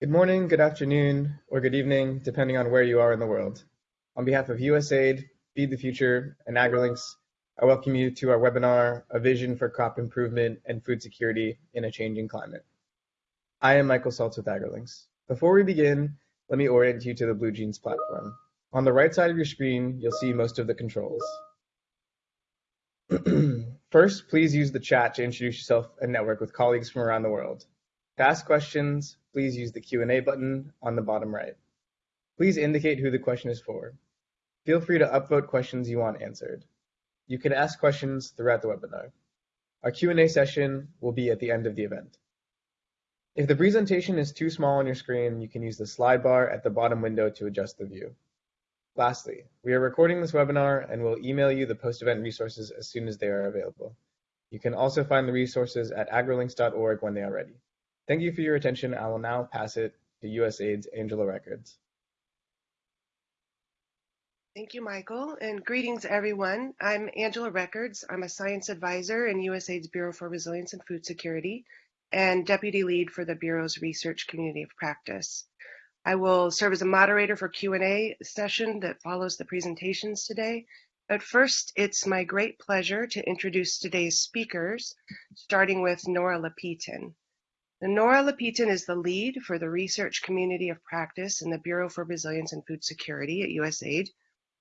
Good morning, good afternoon, or good evening, depending on where you are in the world. On behalf of USAID, Feed the Future, and AgriLinks, I welcome you to our webinar, A Vision for Crop Improvement and Food Security in a Changing Climate. I am Michael Saltz with AgriLinks. Before we begin, let me orient you to the BlueJeans platform. On the right side of your screen, you'll see most of the controls. First, please use the chat to introduce yourself and network with colleagues from around the world. To ask questions, please use the Q&A button on the bottom right. Please indicate who the question is for. Feel free to upvote questions you want answered. You can ask questions throughout the webinar. Our Q&A session will be at the end of the event. If the presentation is too small on your screen, you can use the slide bar at the bottom window to adjust the view. Lastly, we are recording this webinar and will email you the post-event resources as soon as they are available. You can also find the resources at agrilinks.org when they are ready. Thank you for your attention. I will now pass it to USAID's Angela Records. Thank you, Michael, and greetings, everyone. I'm Angela Records. I'm a science advisor in USAID's Bureau for Resilience and Food Security and deputy lead for the Bureau's research community of practice. I will serve as a moderator for Q&A session that follows the presentations today. But first, it's my great pleasure to introduce today's speakers, starting with Nora Lapitan. Nora Lapitan is the lead for the research community of practice in the Bureau for Resilience and Food Security at USAID.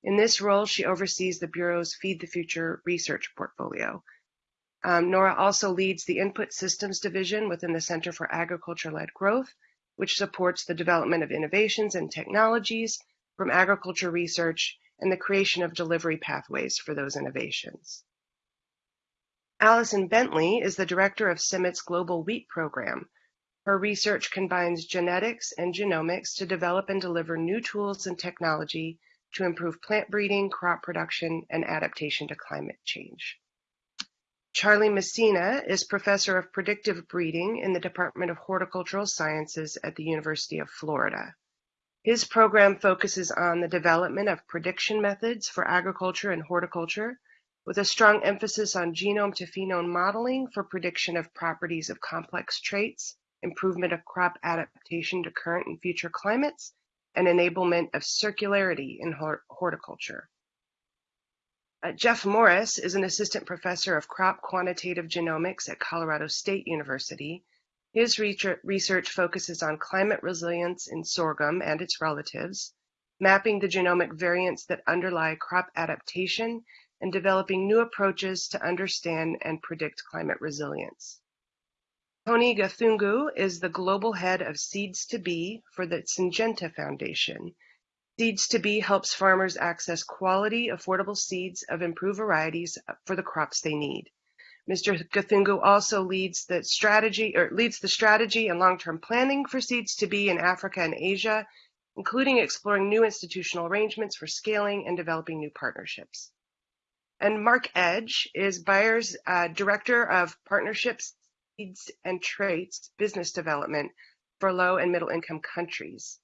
In this role, she oversees the Bureau's Feed the Future research portfolio. Um, Nora also leads the Input Systems Division within the Center for Agriculture-Led Growth, which supports the development of innovations and technologies from agriculture research and the creation of delivery pathways for those innovations. Alison Bentley is the director of CIMMYT's Global Wheat Program. Her research combines genetics and genomics to develop and deliver new tools and technology to improve plant breeding, crop production, and adaptation to climate change. Charlie Messina is professor of predictive breeding in the Department of Horticultural Sciences at the University of Florida. His program focuses on the development of prediction methods for agriculture and horticulture with a strong emphasis on genome to phenome modeling for prediction of properties of complex traits, improvement of crop adaptation to current and future climates, and enablement of circularity in horticulture. Uh, Geoff Morris is an assistant professor of crop quantitative genomics at Colorado State University. His research focuses on climate resilience in sorghum and its relatives, mapping the genomic variants that underlie crop adaptation and developing new approaches to understand and predict climate resilience. Tony Gathungu is the global head of Seeds2B for the Syngenta Foundation. Seeds2B helps farmers access quality, affordable seeds of improved varieties for the crops they need. Mr. Gathungu also leads the strategy or leads the strategy and long-term planning for Seeds2B in Africa and Asia, including exploring new institutional arrangements for scaling and developing new partnerships. And Mark Edge is Bayer's uh, Director of Partnerships, Seeds, and Traits Business Development for low and middle income countries.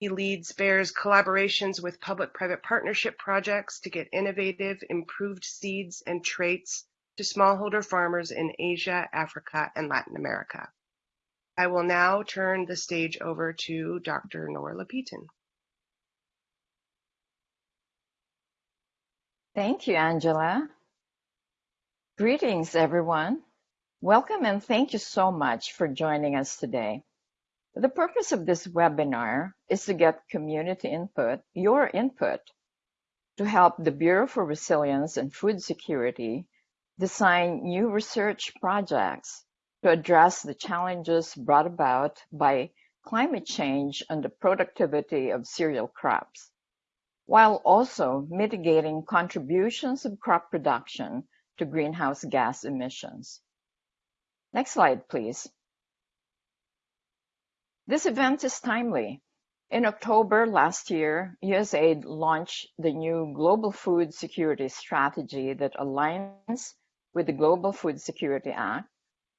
He leads Bayer's collaborations with public-private partnership projects to get innovative, improved seeds and traits to smallholder farmers in Asia, Africa, and Latin America. I will now turn the stage over to Dr. Nora Lapitan. Thank you, Angela. Greetings, everyone. Welcome and thank you so much for joining us today. The purpose of this webinar is to get community input, your input, to help the Bureau for Resilience and Food Security design new research projects to address the challenges brought about by climate change and the productivity of cereal crops while also mitigating contributions of crop production to greenhouse gas emissions. Next slide, please. This event is timely. In October last year, USAID launched the new Global Food Security Strategy that aligns with the Global Food Security Act,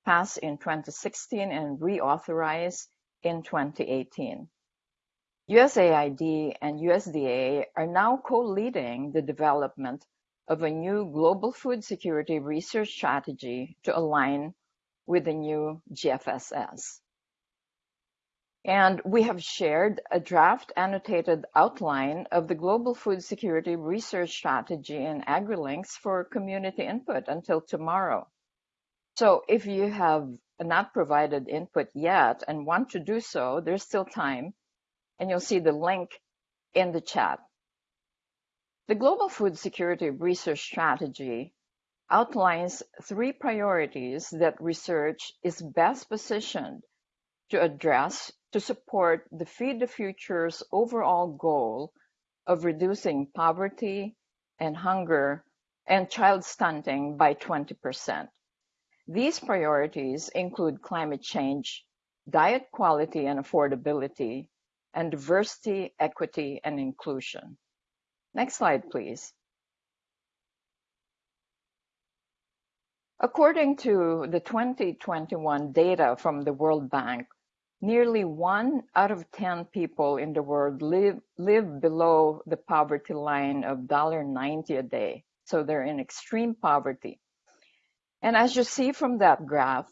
passed in 2016 and reauthorized in 2018. USAID and USDA are now co-leading the development of a new global food security research strategy to align with the new GFSS. And we have shared a draft annotated outline of the Global Food Security Research Strategy in AgriLinks for community input until tomorrow. So if you have not provided input yet and want to do so, there's still time, and you'll see the link in the chat. The Global Food Security Research Strategy outlines three priorities that research is best positioned to address to support the Feed the Future's overall goal of reducing poverty and hunger and child stunting by 20%. These priorities include climate change, diet quality and affordability, and diversity, equity, and inclusion. Next slide, please. According to the 2021 data from the World Bank, nearly one out of 10 people in the world live, live below the poverty line of $1.90 a day. So they're in extreme poverty. And as you see from that graph,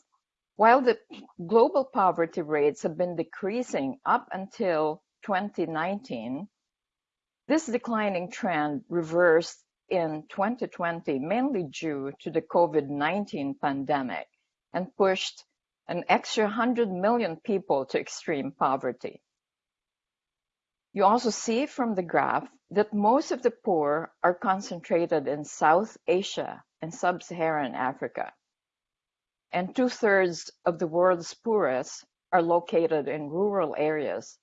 while the global poverty rates have been decreasing up until 2019, this declining trend reversed in 2020, mainly due to the COVID-19 pandemic, and pushed an extra 100 million people to extreme poverty. You also see from the graph that most of the poor are concentrated in South Asia and Sub-Saharan Africa, and two-thirds of the world's poorest are located in rural areas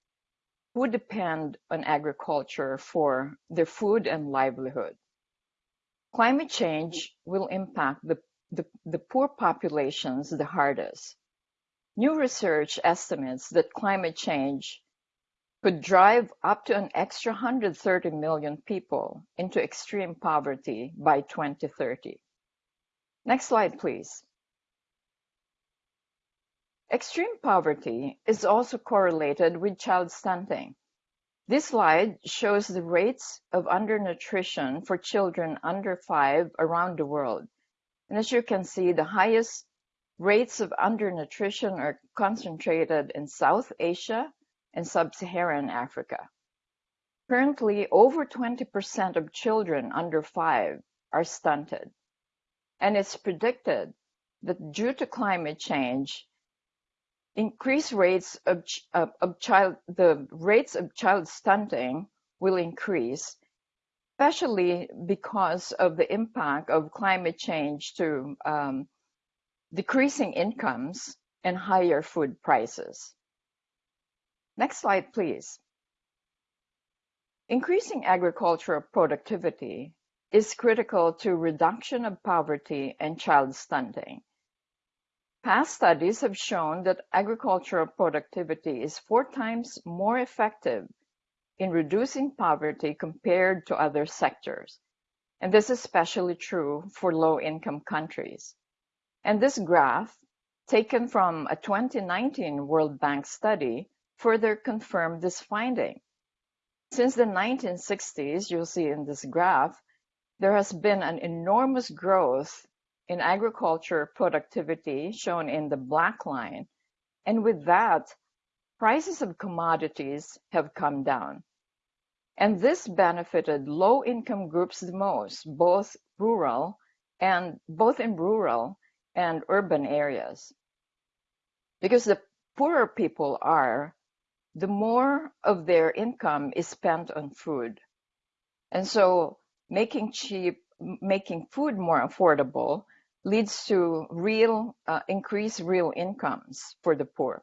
who depend on agriculture for their food and livelihood. Climate change will impact the, the, the poor populations the hardest. New research estimates that climate change could drive up to an extra 130 million people into extreme poverty by 2030. Next slide, please. Extreme poverty is also correlated with child stunting. This slide shows the rates of undernutrition for children under five around the world. And as you can see, the highest rates of undernutrition are concentrated in South Asia and Sub-Saharan Africa. Currently, over 20% of children under five are stunted. And it's predicted that due to climate change, increased rates of, of, of child the rates of child stunting will increase especially because of the impact of climate change to um, decreasing incomes and higher food prices. Next slide, please. Increasing agricultural productivity is critical to reduction of poverty and child stunting. Past studies have shown that agricultural productivity is four times more effective in reducing poverty compared to other sectors. And this is especially true for low-income countries. And this graph, taken from a 2019 World Bank study, further confirmed this finding. Since the 1960s, you'll see in this graph, there has been an enormous growth in agriculture productivity shown in the black line. And with that, prices of commodities have come down. And this benefited low income groups the most, both rural and both in rural and urban areas. Because the poorer people are, the more of their income is spent on food. And so making cheap, making food more affordable leads to real uh, increased real incomes for the poor.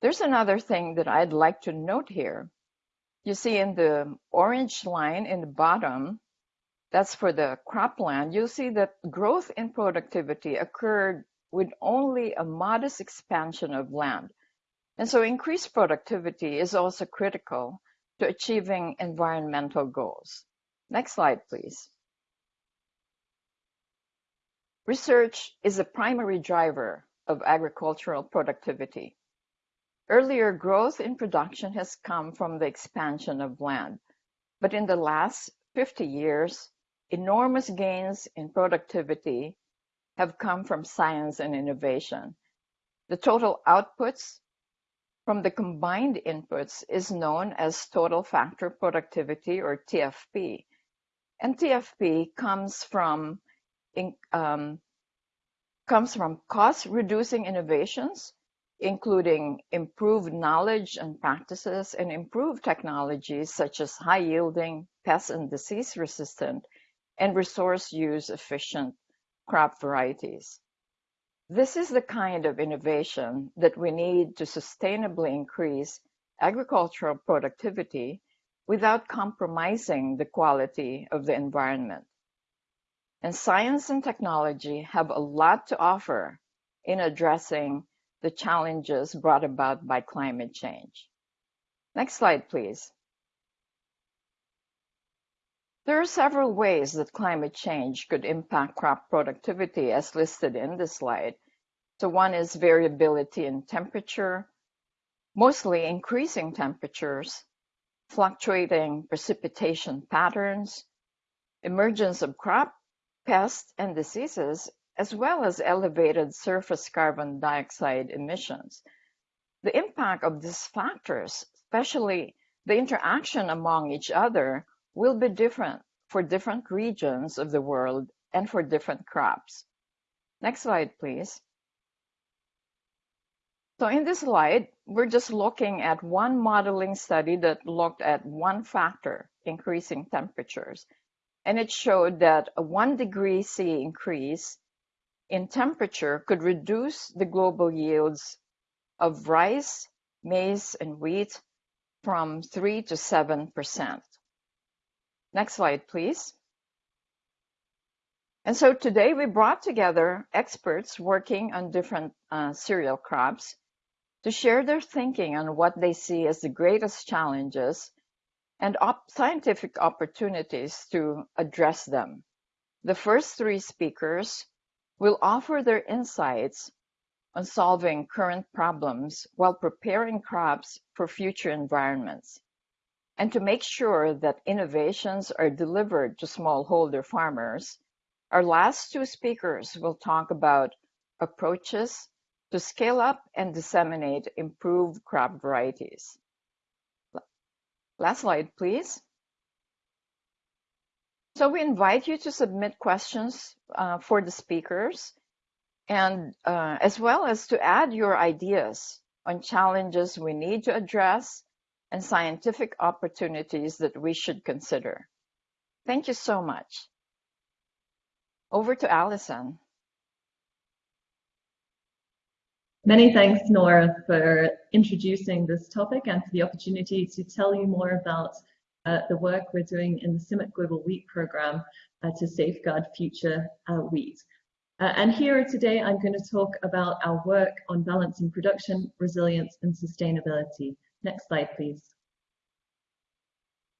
There's another thing that I'd like to note here. You see in the orange line in the bottom, that's for the cropland, you'll see that growth in productivity occurred with only a modest expansion of land. And so increased productivity is also critical to achieving environmental goals. Next slide, please. Research is a primary driver of agricultural productivity. Earlier growth in production has come from the expansion of land, but in the last 50 years, enormous gains in productivity have come from science and innovation. The total outputs from the combined inputs is known as total factor productivity or TFP. And TFP comes from in, um, comes from cost reducing innovations, including improved knowledge and practices and improved technologies such as high yielding, pest and disease resistant, and resource use efficient crop varieties. This is the kind of innovation that we need to sustainably increase agricultural productivity without compromising the quality of the environment. And science and technology have a lot to offer in addressing the challenges brought about by climate change. Next slide, please. There are several ways that climate change could impact crop productivity as listed in this slide. So one is variability in temperature, mostly increasing temperatures, fluctuating precipitation patterns, emergence of crop pests and diseases, as well as elevated surface carbon dioxide emissions. The impact of these factors, especially the interaction among each other, will be different for different regions of the world and for different crops. Next slide, please. So in this slide, we're just looking at one modeling study that looked at one factor, increasing temperatures. And it showed that a one degree C increase in temperature could reduce the global yields of rice, maize, and wheat from 3 to 7%. Next slide, please. And so today we brought together experts working on different uh, cereal crops to share their thinking on what they see as the greatest challenges and op scientific opportunities to address them. The first three speakers will offer their insights on solving current problems while preparing crops for future environments and to make sure that innovations are delivered to smallholder farmers, our last two speakers will talk about approaches to scale up and disseminate improved crop varieties. Last slide, please. So we invite you to submit questions uh, for the speakers and uh, as well as to add your ideas on challenges we need to address and scientific opportunities that we should consider. Thank you so much. Over to Alison. Many thanks, Nora, for introducing this topic and for the opportunity to tell you more about uh, the work we're doing in the CIMMYT Global Wheat Program uh, to safeguard future uh, wheat. Uh, and here today, I'm going to talk about our work on balancing production, resilience, and sustainability. Next slide, please.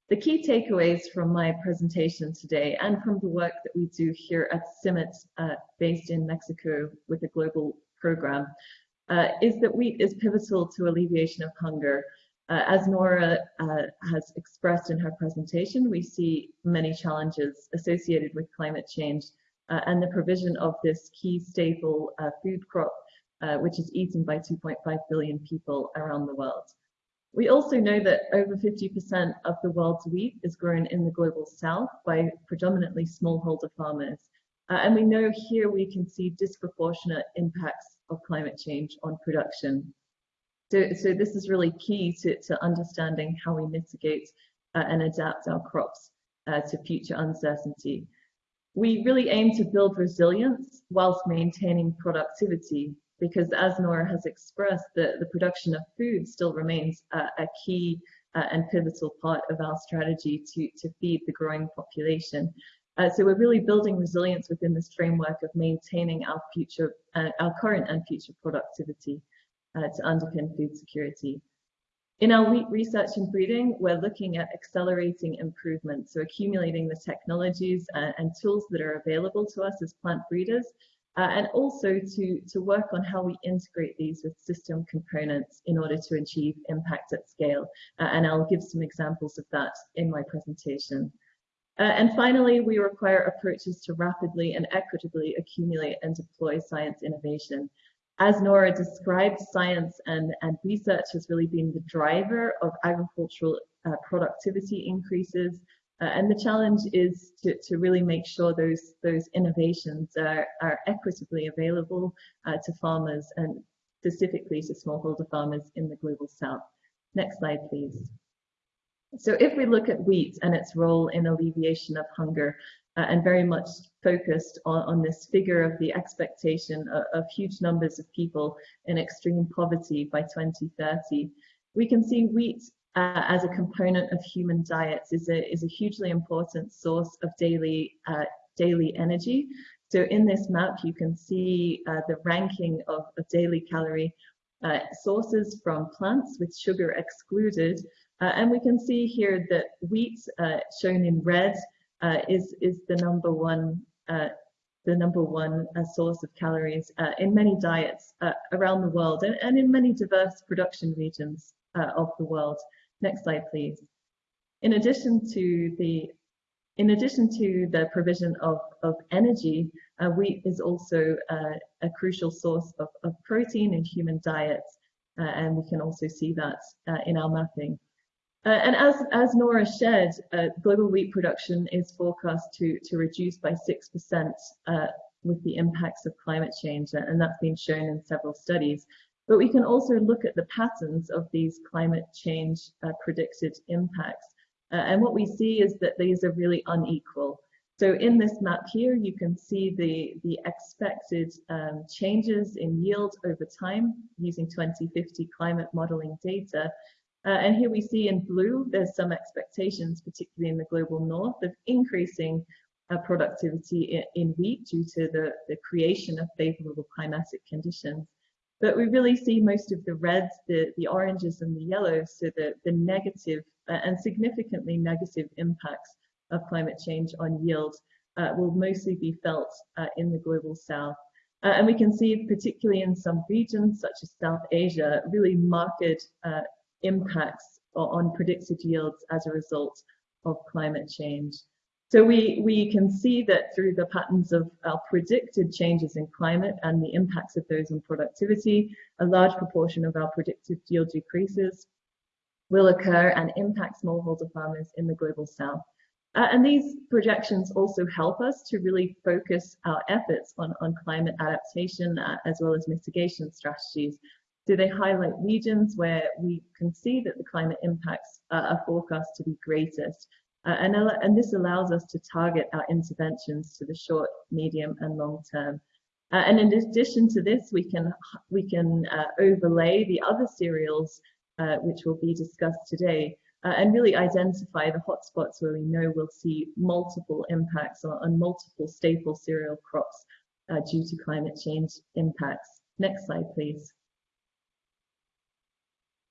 The key takeaways from my presentation today and from the work that we do here at CIMMYT, uh, based in Mexico with a global program, uh, is that wheat is pivotal to alleviation of hunger. Uh, as Nora uh, has expressed in her presentation, we see many challenges associated with climate change uh, and the provision of this key staple uh, food crop, which is eaten by 2.5 billion people around the world. We also know that over 50% of the world's wheat is grown in the global south by predominantly smallholder farmers. Uh, and we know here we can see disproportionate impacts of climate change on production. So, so this is really key to, to understanding how we mitigate uh, and adapt our crops uh, to future uncertainty. We really aim to build resilience whilst maintaining productivity because as Nora has expressed, the, the production of food still remains a, key uh, and pivotal part of our strategy to, to feed the growing population. Uh, so we're really building resilience within this framework of maintaining our future, uh, our current and future productivity uh, to underpin food security. In our wheat research and breeding, we're looking at accelerating improvements, so accumulating the technologies uh, and tools that are available to us as plant breeders uh, and also to, to work on how we integrate these with system components in order to achieve impact at scale. Uh, and I'll give some examples of that in my presentation. Uh, and finally, we require approaches to rapidly and equitably accumulate and deploy science innovation. as Nora described, science and, and research has really been the driver of agricultural uh, productivity increases. Uh, and the challenge is to, to really make sure those, those innovations are, are equitably available uh, to farmers and specifically to smallholder farmers in the global south. Next slide, please. So if we look at wheat and its role in alleviation of hunger, uh, and very much focused on, on, this figure of the expectation of, of, huge numbers of people in extreme poverty by 2030, we can see wheat uh, as a component of human diets is a, is a hugely important source of daily, uh, daily energy. So in this map, you can see uh, the ranking of, of daily calorie uh, sources from plants with sugar excluded. Uh, and we can see here that wheat, shown in red, uh, is is the number one uh, the number one uh, source of calories uh, in many diets uh, around the world and, and, in many diverse production regions uh, of the world. Next slide, please. In addition to the in addition to the provision of, of energy, wheat is also a crucial source of, of protein in human diets, and we can also see that in our mapping. Uh, and as, as Nora shared, uh, global wheat production is forecast to, to reduce by 6% uh, with the impacts of climate change, and that's been shown in several studies. But we can also look at the patterns of these climate change uh, predicted impacts. Uh, and what we see is that these are really unequal. So in this map here, you can see the, the expected um, changes in yield over time using 2050 climate modeling data. Uh, and here we see in blue, there's some expectations, particularly in the global north, of increasing uh, productivity in, wheat due to the, the creation of favorable climatic conditions. But we really see most of the reds, the, the oranges and the yellows, so the, the negative uh, and significantly negative impacts of climate change on yield uh, will mostly be felt uh, in the global south. Uh, and we can see, particularly in some regions such as South Asia, really marked uh, impacts on predicted yields as a result of climate change. So we, we can see that through the patterns of our predicted changes in climate and the impacts of those on productivity, a large proportion of our predicted yield decreases will occur and impact smallholder farmers in the global south. Uh, and these projections also help us to really focus our efforts on, on climate adaptation uh, as well as mitigation strategies do they highlight regions where we can see that the climate impacts uh, are forecast to be greatest? Uh, and, and this allows us to target our interventions to the short, medium and long term. Uh, and in addition to this, we can, we can uh, overlay the other cereals uh, which will be discussed today uh, and really identify the hotspots where we know we'll see multiple impacts on, on multiple staple cereal crops due to climate change impacts. Next slide, please.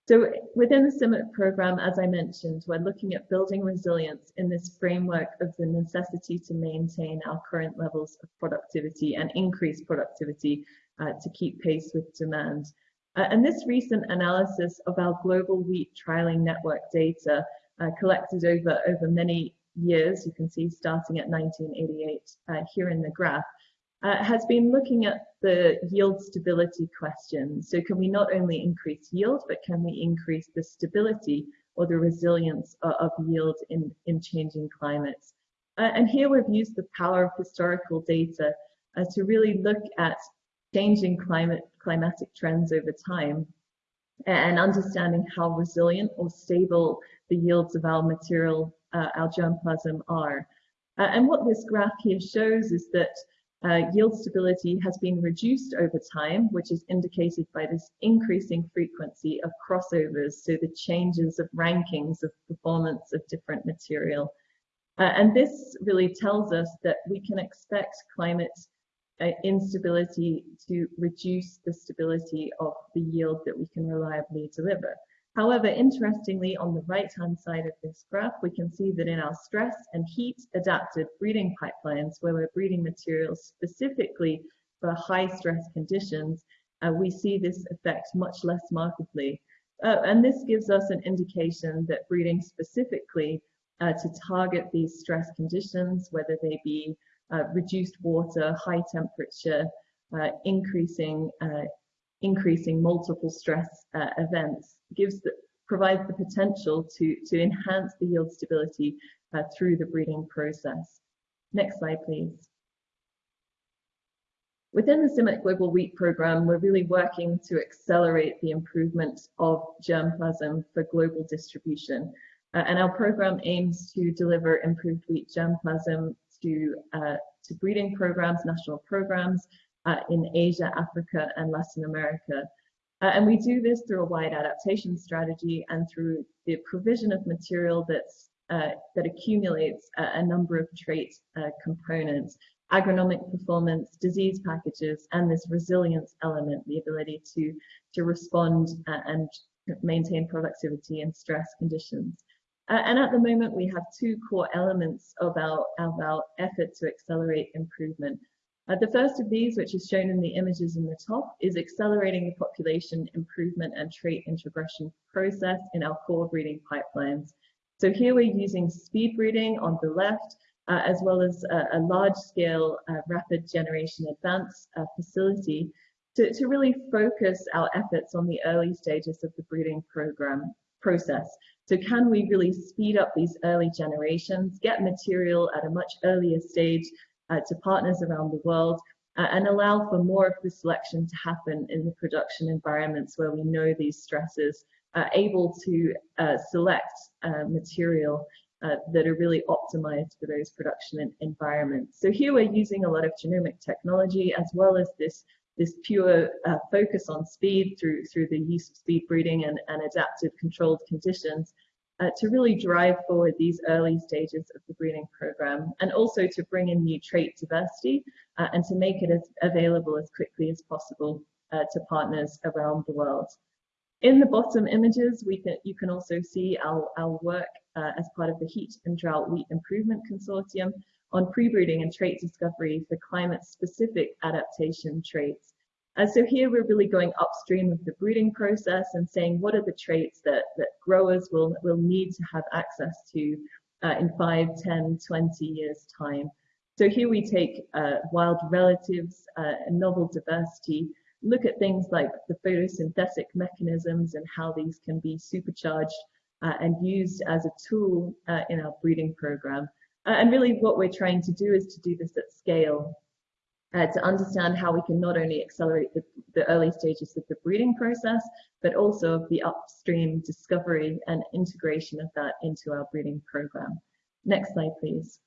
So within the CIMMYT program, as I mentioned, we're looking at building resilience in this framework of the necessity to maintain our current levels of productivity and increase productivity uh, to keep pace with demand. Uh, and this recent analysis of our global wheat trialing network data uh, collected over, over many years, you can see starting at 1988 uh, here in the graph, uh, has been looking at the yield stability question. So can we not only increase yield, but can we increase the stability or the resilience of, of yield in, in changing climates? Uh, and here we've used the power of historical data uh, to really look at changing climate climatic trends over time and understanding how resilient or stable the yields of our material, uh, our germplasm are. Uh, and what this graph here shows is that uh, yield stability has been reduced over time, which is indicated by this increasing frequency of crossovers, so the changes of rankings of performance of different material. Uh, and this really tells us that we can expect climate uh, instability to reduce the stability of the yield that we can reliably deliver. However, interestingly, on the right-hand side of this graph, we can see that in our stress and heat adapted breeding pipelines, where we're breeding materials specifically for high stress conditions, uh, we see this effect much less markedly. Uh, and this gives us an indication that breeding specifically uh, to target these stress conditions, whether they be uh, reduced water, high temperature, uh, increasing uh, increasing multiple stress uh, events gives the, provides the potential to, to enhance the yield stability uh, through the breeding process. Next slide, please. Within the CIMMYT Global Wheat Programme, we're really working to accelerate the improvement of germplasm for global distribution. Uh, and our program aims to deliver improved wheat germplasm to, uh, to breeding programs, national programs uh, in Asia, Africa, and Latin America. Uh, and we do this through a wide adaptation strategy and through the provision of material that's, uh, that accumulates a, a, number of trait uh, components agronomic performance, disease packages, and this resilience element, the ability to, to respond and maintain productivity in stress conditions. Uh, and at the moment, we have two core elements of our, of our effort to accelerate improvement. Uh, the first of these, which is shown in the images in the top, is accelerating the population improvement and trait introgression process in our core breeding pipelines. So here we're using speed breeding on the left, uh, as well as a, a large-scale uh, rapid generation advance uh, facility to, to really focus our efforts on the early stages of the breeding program process. So can we really speed up these early generations, get material at a much earlier stage uh, to partners around the world, uh, and allow for more of the selection to happen in the production environments where we know these stresses are able to uh, select material uh, that are really optimized for those production environments. So here we're using a lot of genomic technology as well as this this pure uh, focus on speed through through the use of speed breeding and, and adaptive controlled conditions uh, to really drive forward these early stages of the breeding program and also to bring in new trait diversity uh, and to make it as available as quickly as possible uh, to partners around the world. In the bottom images, we can, you can also see our, our work uh, as part of the Heat and Drought Wheat Improvement Consortium on pre-breeding and trait discovery for climate-specific adaptation traits. Uh, so here we're really going upstream of the breeding process and saying what are the traits that, that growers will, will need to have access to uh, in 5, 10, 20 years time. So here we take uh, wild relatives, uh, novel diversity, look at things like the photosynthetic mechanisms and how these can be supercharged uh, and used as a tool uh, in our breeding program. And really what we're trying to do is to do this at scale, uh, to understand how we can not only accelerate the, the early stages of the breeding process, but also of the upstream discovery and integration of that into our breeding program. Next slide, please.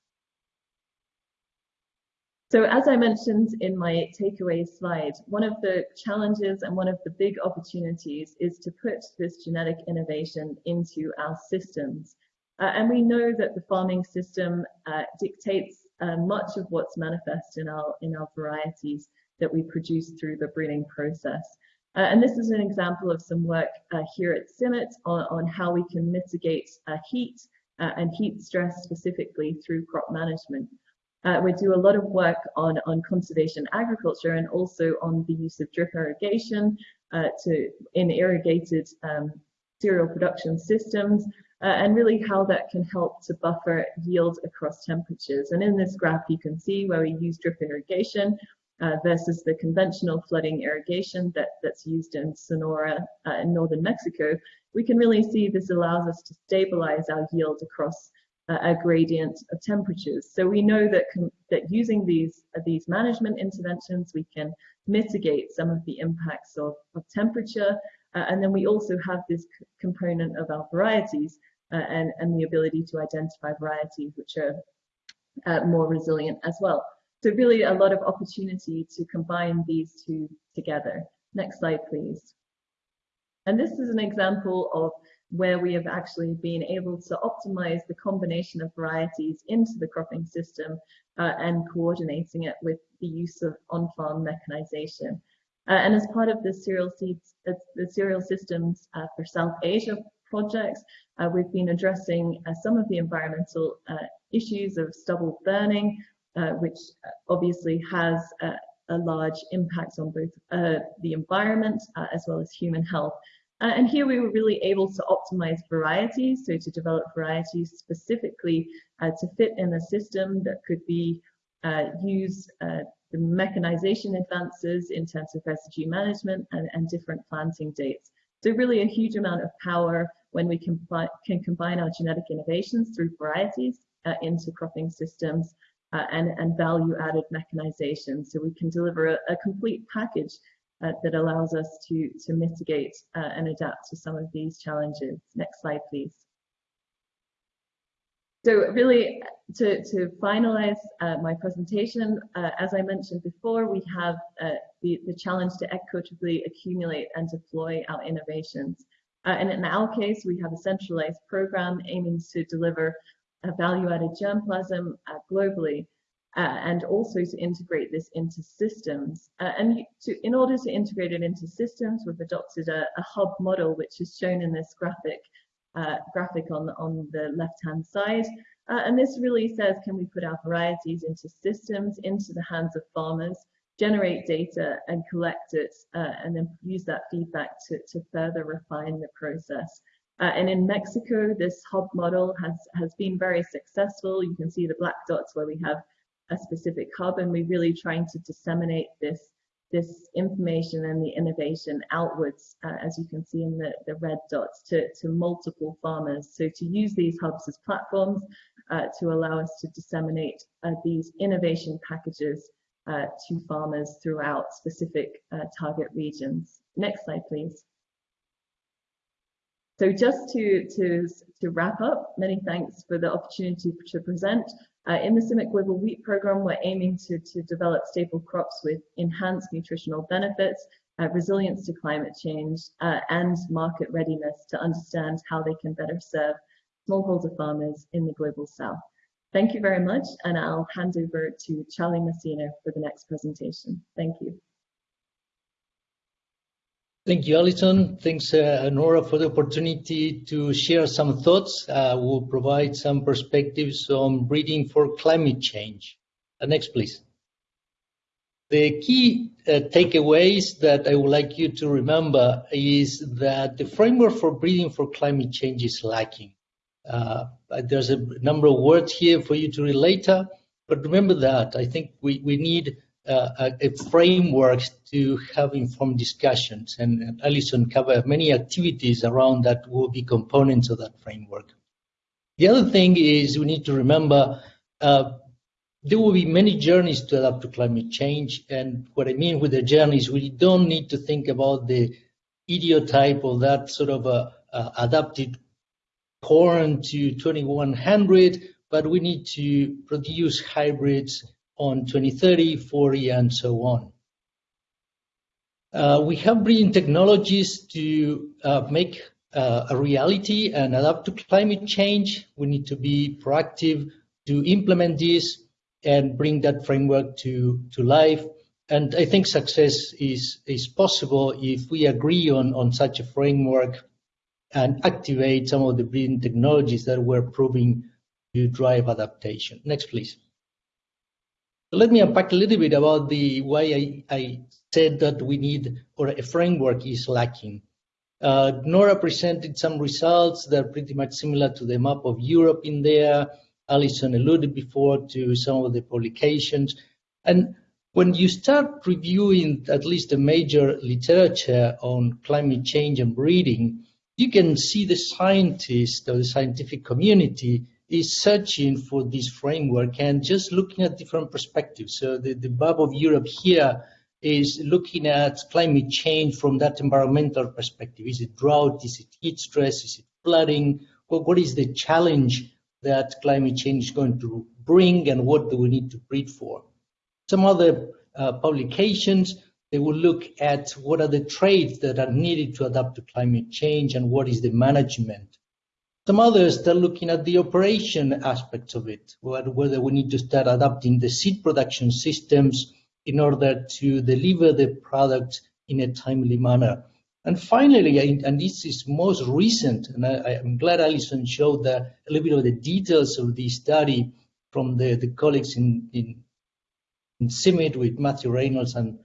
So as I mentioned in my takeaway slide, one of the challenges and one of the big opportunities is to put this genetic innovation into our systems. Uh, and we know that the farming system uh, dictates uh, much of what's manifest in our, in our varieties that we produce through the breeding process. Uh, and this is an example of some work uh, here at CIMMYT on, on how we can mitigate uh, heat and heat stress specifically through crop management. We do a lot of work on, on conservation agriculture and also on the use of drip irrigation to in irrigated um, cereal production systems uh, and really how that can help to buffer yield across temperatures. And in this graph you can see where we use drip irrigation uh, versus the conventional flooding irrigation that, that's used in Sonora uh, in northern Mexico, we can really see this allows us to stabilize our yield across a gradient of temperatures. So we know that that using these uh, these management interventions, we can mitigate some of the impacts of, of temperature. Uh, and then we also have this component of our varieties uh, and, and the ability to identify varieties which are uh, more resilient as well. So really a lot of opportunity to combine these two together. Next slide, please. And this is an example of where we have actually been able to optimize the combination of varieties into the cropping system uh, and coordinating it with the use of on-farm mechanization. Uh, and as part of the cereal seeds, uh, the cereal systems uh, for South Asia projects, uh, we've been addressing uh, some of the environmental issues of stubble burning, which obviously has a large impact on both the environment as well as human health. Uh, and here we were really able to optimize varieties, so to develop varieties specifically uh, to fit in a system that could be uh, used, uh, the mechanization advances in terms of residue management and, and different planting dates. So really a huge amount of power when we can, can combine our genetic innovations through varieties uh, into cropping systems uh, and, and value-added mechanization. So we can deliver a, a complete package uh, that allows us to, to mitigate uh, and adapt to some of these challenges. Next slide, please. So really, to, to finalize uh, my presentation, uh, as I mentioned before, we have uh, the, the challenge to equitably accumulate and deploy our innovations. Uh, and in our case, we have a centralized program aiming to deliver a value-added germplasm uh, globally, uh, and also to integrate this into systems. and to, in order to integrate it into systems, we've adopted a, a hub model, which is shown in this graphic uh, graphic on, on the left-hand side. Uh, and this really says, can we put our varieties into systems, into the hands of farmers, generate data and collect it, uh, and then use that feedback to, to further refine the process. Uh, and in Mexico, this hub model has, has been very successful. You can see the black dots where we have a specific hub, and we're really trying to disseminate this this information and the innovation outwards, uh, as you can see in the, the red dots, to, to multiple farmers. So to use these hubs as platforms uh, to allow us to disseminate uh, these innovation packages uh, to farmers throughout specific uh, target regions. Next slide, please. So just to, to, to wrap up, many thanks for the opportunity to present. Uh, in the CIMMYT Global Wheat Program, we're aiming to, to develop staple crops with enhanced nutritional benefits, uh, resilience to climate change, uh, and market readiness to understand how they can better serve smallholder farmers in the global south. Thank you very much, and I'll hand over to Charlie Messina for the next presentation. Thank you. Thank you, Alison. Thanks, uh, Nora, for the opportunity to share some thoughts. Uh, we'll provide some perspectives on breeding for climate change. Uh, next, please. The key uh, takeaways that I would like you to remember is that the framework for breeding for climate change is lacking. Uh, there's a number of words here for you to read later, but remember that. I think we, we need uh, a, framework to have informed discussions. And Alison covered many activities around that will be components of that framework. The other thing is we need to remember uh, there will be many journeys to adapt to climate change. And what I mean with the journeys, we don't need to think about the ideotype of that sort of a, a adapted corn to 2100, but we need to produce hybrids on 2030, 40, and so on. Uh, we have breeding technologies to uh, make uh, a reality and adapt to climate change. We need to be proactive to implement this and bring that framework to, to life. And I think success is, is possible if we agree on, on such a framework and activate some of the breeding technologies that we're proving to drive adaptation. Next, please. Let me unpack a little bit about the why I, I said that we need or a framework is lacking. Uh, Nora presented some results that are pretty much similar to the map of Europe in there. Alison alluded before to some of the publications. And when you start reviewing at least the major literature on climate change and breeding, you can see the scientists or the scientific community is searching for this framework and just looking at different perspectives. So the, the map of Europe here is looking at climate change from that environmental perspective. Is it drought? Is it heat stress? Is it flooding? Well, what is the challenge that climate change is going to bring and what do we need to breed for? Some other uh, publications, they will look at what are the traits that are needed to adapt to climate change and what is the management some others, they're looking at the operation aspects of it, whether we need to start adapting the seed production systems in order to deliver the product in a timely manner. And finally, and this is most recent, and I, am glad Alison showed the, a little bit of the details of this study from the, the colleagues in, in, in CIMMYT with Matthew Reynolds and,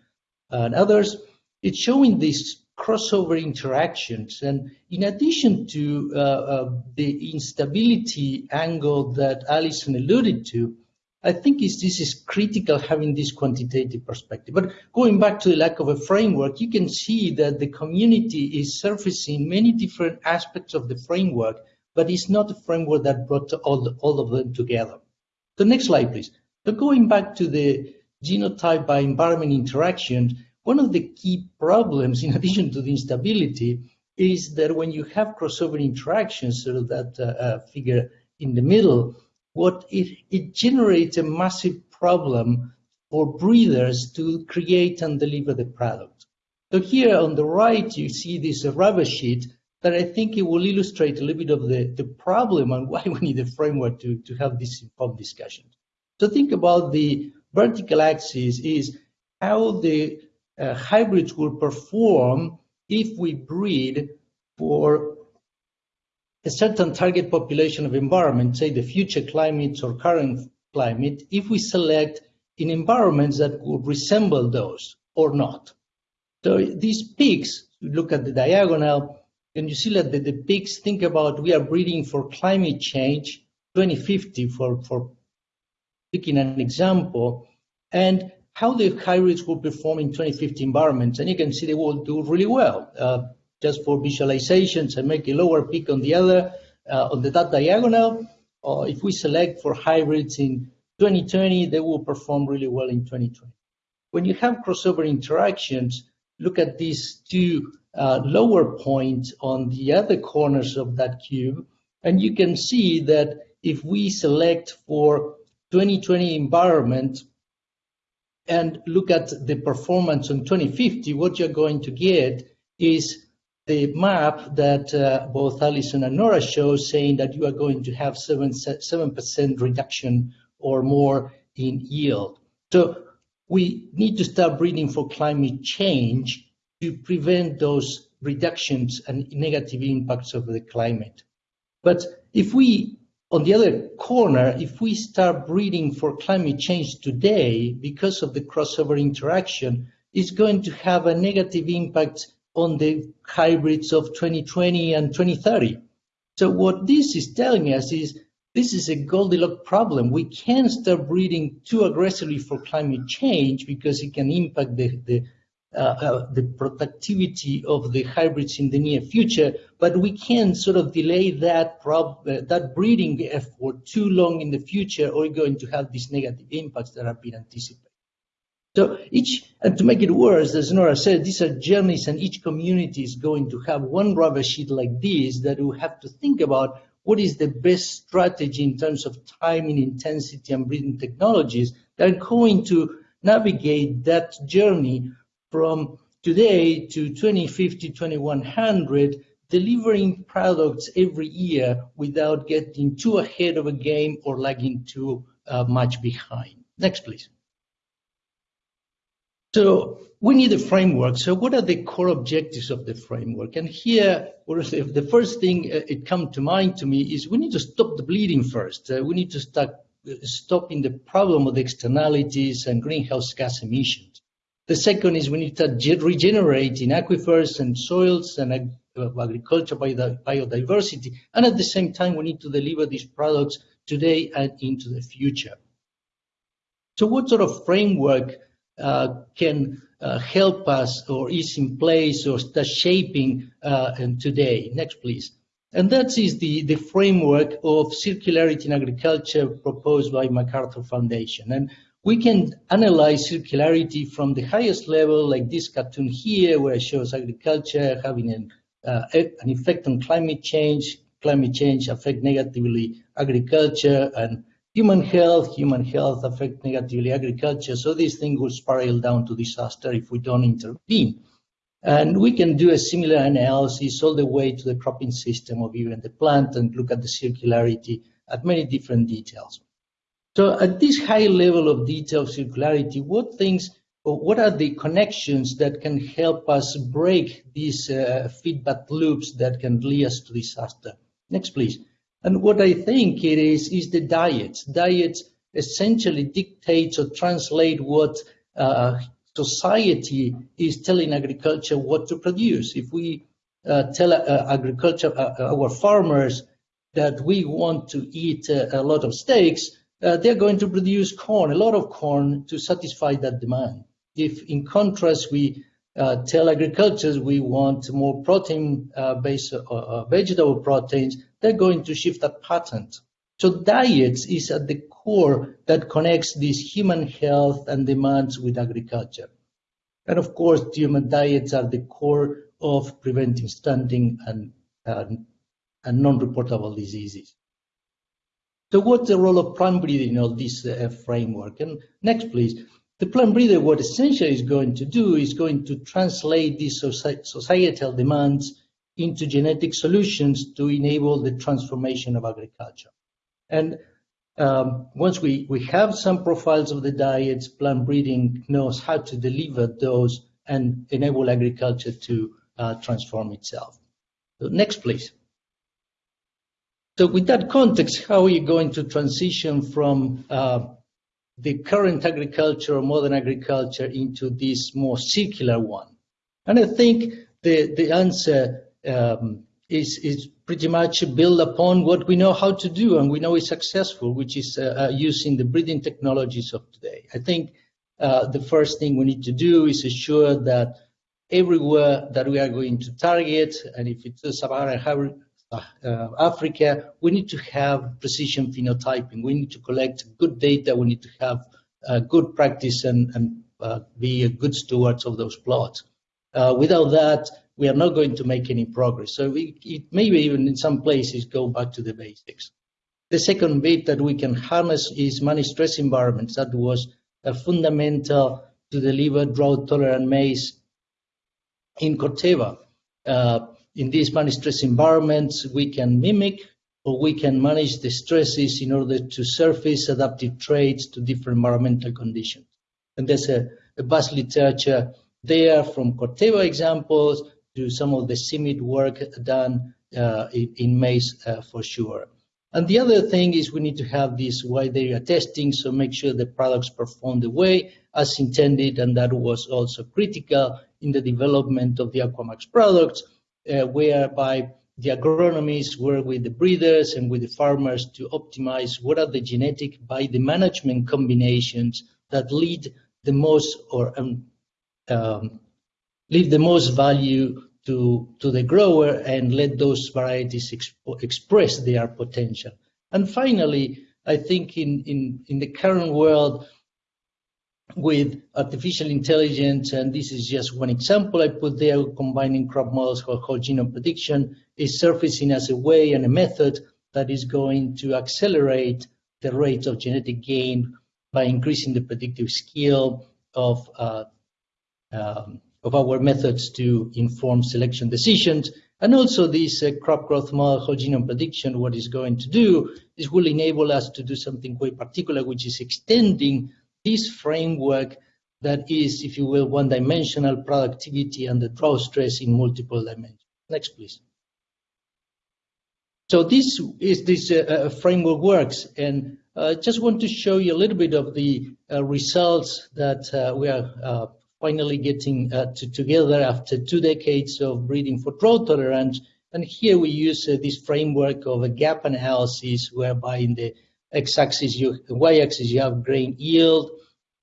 and others. It's showing this crossover interactions. And in addition to uh, uh, the instability angle that Alison alluded to, I think this is critical having this quantitative perspective. But going back to the lack of a framework, you can see that the community is surfacing many different aspects of the framework, but it's not a framework that brought all, the, all of them together. The next slide, please. So going back to the genotype by environment interactions, one of the key problems, in addition to the instability, is that when you have crossover interactions, sort of that uh, uh, figure in the middle, what it, it generates a massive problem for breeders to create and deliver the product. So here on the right, you see this rubber sheet that I think it will illustrate a little bit of the, the problem and why we need a framework to, to have this informed discussion. So think about the vertical axis is how the uh, hybrids will perform if we breed for a certain target population of environment, say the future climates or current climate, if we select in environments that would resemble those or not. So these peaks, look at the diagonal, and you see that the, the peaks think about we are breeding for climate change 2050 for, for picking an example, and how the hybrids will perform in 2050 environments. And you can see they will do really well. Uh, just for visualizations and make a lower peak on the other, uh, on the dot diagonal. Or if we select for hybrids in 2020, they will perform really well in 2020. When you have crossover interactions, look at these two uh, lower points on the other corners of that cube, and you can see that if we select for 2020 environment and look at the performance on 2050, what you're going to get is the map that uh, both Alison and Nora show saying that you are going to have 7, 7% reduction or more in yield. So we need to start breeding for climate change to prevent those reductions and negative impacts of the climate. But if we, on the other corner, if we start breeding for climate change today because of the crossover interaction, it's going to have a negative impact on the hybrids of 2020 and 2030. So what this is telling us is this is a Goldilocks problem. We can't start breeding too aggressively for climate change because it can impact the, the, the productivity of the hybrids in the near future, but we can sort of delay that prob- uh, that breeding effort too long in the future, or we're going to have these negative impacts that have been anticipated. So each, and to make it worse, as Nora said, these are journeys and each community is going to have one rubber sheet like this that we have to think about what is the best strategy in terms of timing, intensity, and breeding technologies that are going to navigate that journey from today to 2050, 2100, delivering products every year without getting too ahead of a game or lagging too uh, much behind. Next, please. So we need a framework. So what are the core objectives of the framework? And here, the first thing uh, it come to mind to me is we need to stop the bleeding first. Uh, we need to start uh, stopping the problem of the externalities and greenhouse gas emissions. The second is we need to regenerate in aquifers and soils and uh, agriculture biodiversity. And at the same time, we need to deliver these products today and into the future. So what sort of framework uh, can uh, help us or is in place or start shaping uh, today. Next, please. And that is the, the framework of circularity in agriculture proposed by MacArthur Foundation. And we can analyze circularity from the highest level, like this cartoon here, where it shows agriculture having an, uh, an effect on climate change. Climate change affect negatively agriculture and human health, human health affect negatively agriculture. So this thing will spiral down to disaster if we don't intervene. And we can do a similar analysis all the way to the cropping system of even the plant and look at the circularity at many different details. So at this high level of detail circularity, what things what are the connections that can help us break these uh, feedback loops that can lead us to disaster? Next, please. And what I think it is, is the diet. Diet essentially dictates or translate what uh, society is telling agriculture what to produce. If we uh, tell uh, agriculture, uh, our farmers that we want to eat uh, a lot of steaks, uh, they're going to produce corn, a lot of corn, to satisfy that demand. If, in contrast, we uh, tell agricultures we want more protein-based uh, uh, vegetable proteins, they're going to shift that pattern. So diets is at the core that connects these human health and demands with agriculture. And of course, human diets are the core of preventing stunting and, and, and non-reportable diseases. So what's the role of plant breeding in all this uh, framework? And next, please. The plant breeder, what essentially is going to do is going to translate these societal demands into genetic solutions to enable the transformation of agriculture. And um, once we, we have some profiles of the diets, plant breeding knows how to deliver those and enable agriculture to uh, transform itself. So next, please. So with that context, how are you going to transition from uh, the current agriculture or modern agriculture into this more circular one? And I think the, the answer um, is, is pretty much built upon what we know how to do and we know is successful, which is uh, uh, using the breeding technologies of today. I think uh, the first thing we need to do is ensure that everywhere that we are going to target, and if it's Sub-Saharan uh, Africa, we need to have precision phenotyping. We need to collect good data. We need to have uh, good practice and, uh, be a good stewards of those plots. without that, we are not going to make any progress. So we, it maybe even in some places go back to the basics. The second bit that we can harness is managed stress environments. That was fundamental to deliver drought-tolerant maize in Corteva. In these managed stress environments, we can mimic or we can manage the stresses in order to surface adaptive traits to different environmental conditions. And there's a, a vast literature there from Corteva examples to some of the CIMMYT work done uh, in, in, maize uh, for sure. And the other thing is we need to have this wide area testing, so make sure the products perform the way as intended, and that was also critical in the development of the Aquamax products, uh, whereby the agronomists work with the breeders and with the farmers to optimize what are the genetic by the management combinations that lead the most or um, um, leave the most value to, to the grower and let those varieties exp express their potential. And finally, I think in, in, in the current world, with artificial intelligence, and this is just one example I put there, combining crop models for whole genome prediction, is surfacing as a way and a method that is going to accelerate the rate of genetic gain by increasing the predictive skill of uh, um, of our methods to inform selection decisions. And also this uh, crop growth model whole genome prediction, what is going to do is will enable us to do something quite particular, which is extending this framework that is, if you will, one-dimensional productivity and the drought stress in multiple dimensions. Next, please. So this is this uh, uh framework works, and I uh, just want to show you a little bit of the uh, results that uh, we are uh, finally getting to, together after two decades of breeding for drought tolerance. And here we use this framework of a gap analysis, whereby in the x-axis, you, y-axis, you have grain yield,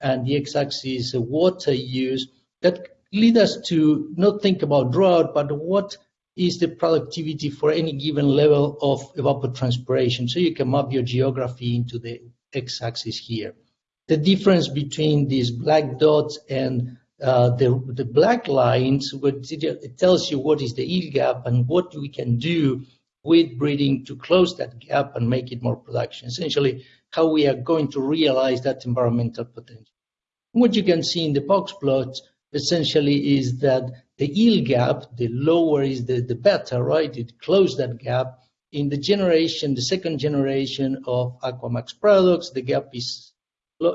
and the x-axis water use. That lead us to not think about drought, but what is the productivity for any given level of evapotranspiration. So you can map your geography into the x-axis here. The difference between these black dots and uh, the, the black lines, it tells you what is the yield gap and what we can do with breeding to close that gap and make it more production. Essentially, how we are going to realize that environmental potential. What you can see in the box plots essentially is that the yield gap, the lower is the, the better, right? It closed that gap. In the generation, the second generation of Aquamax products, the gap is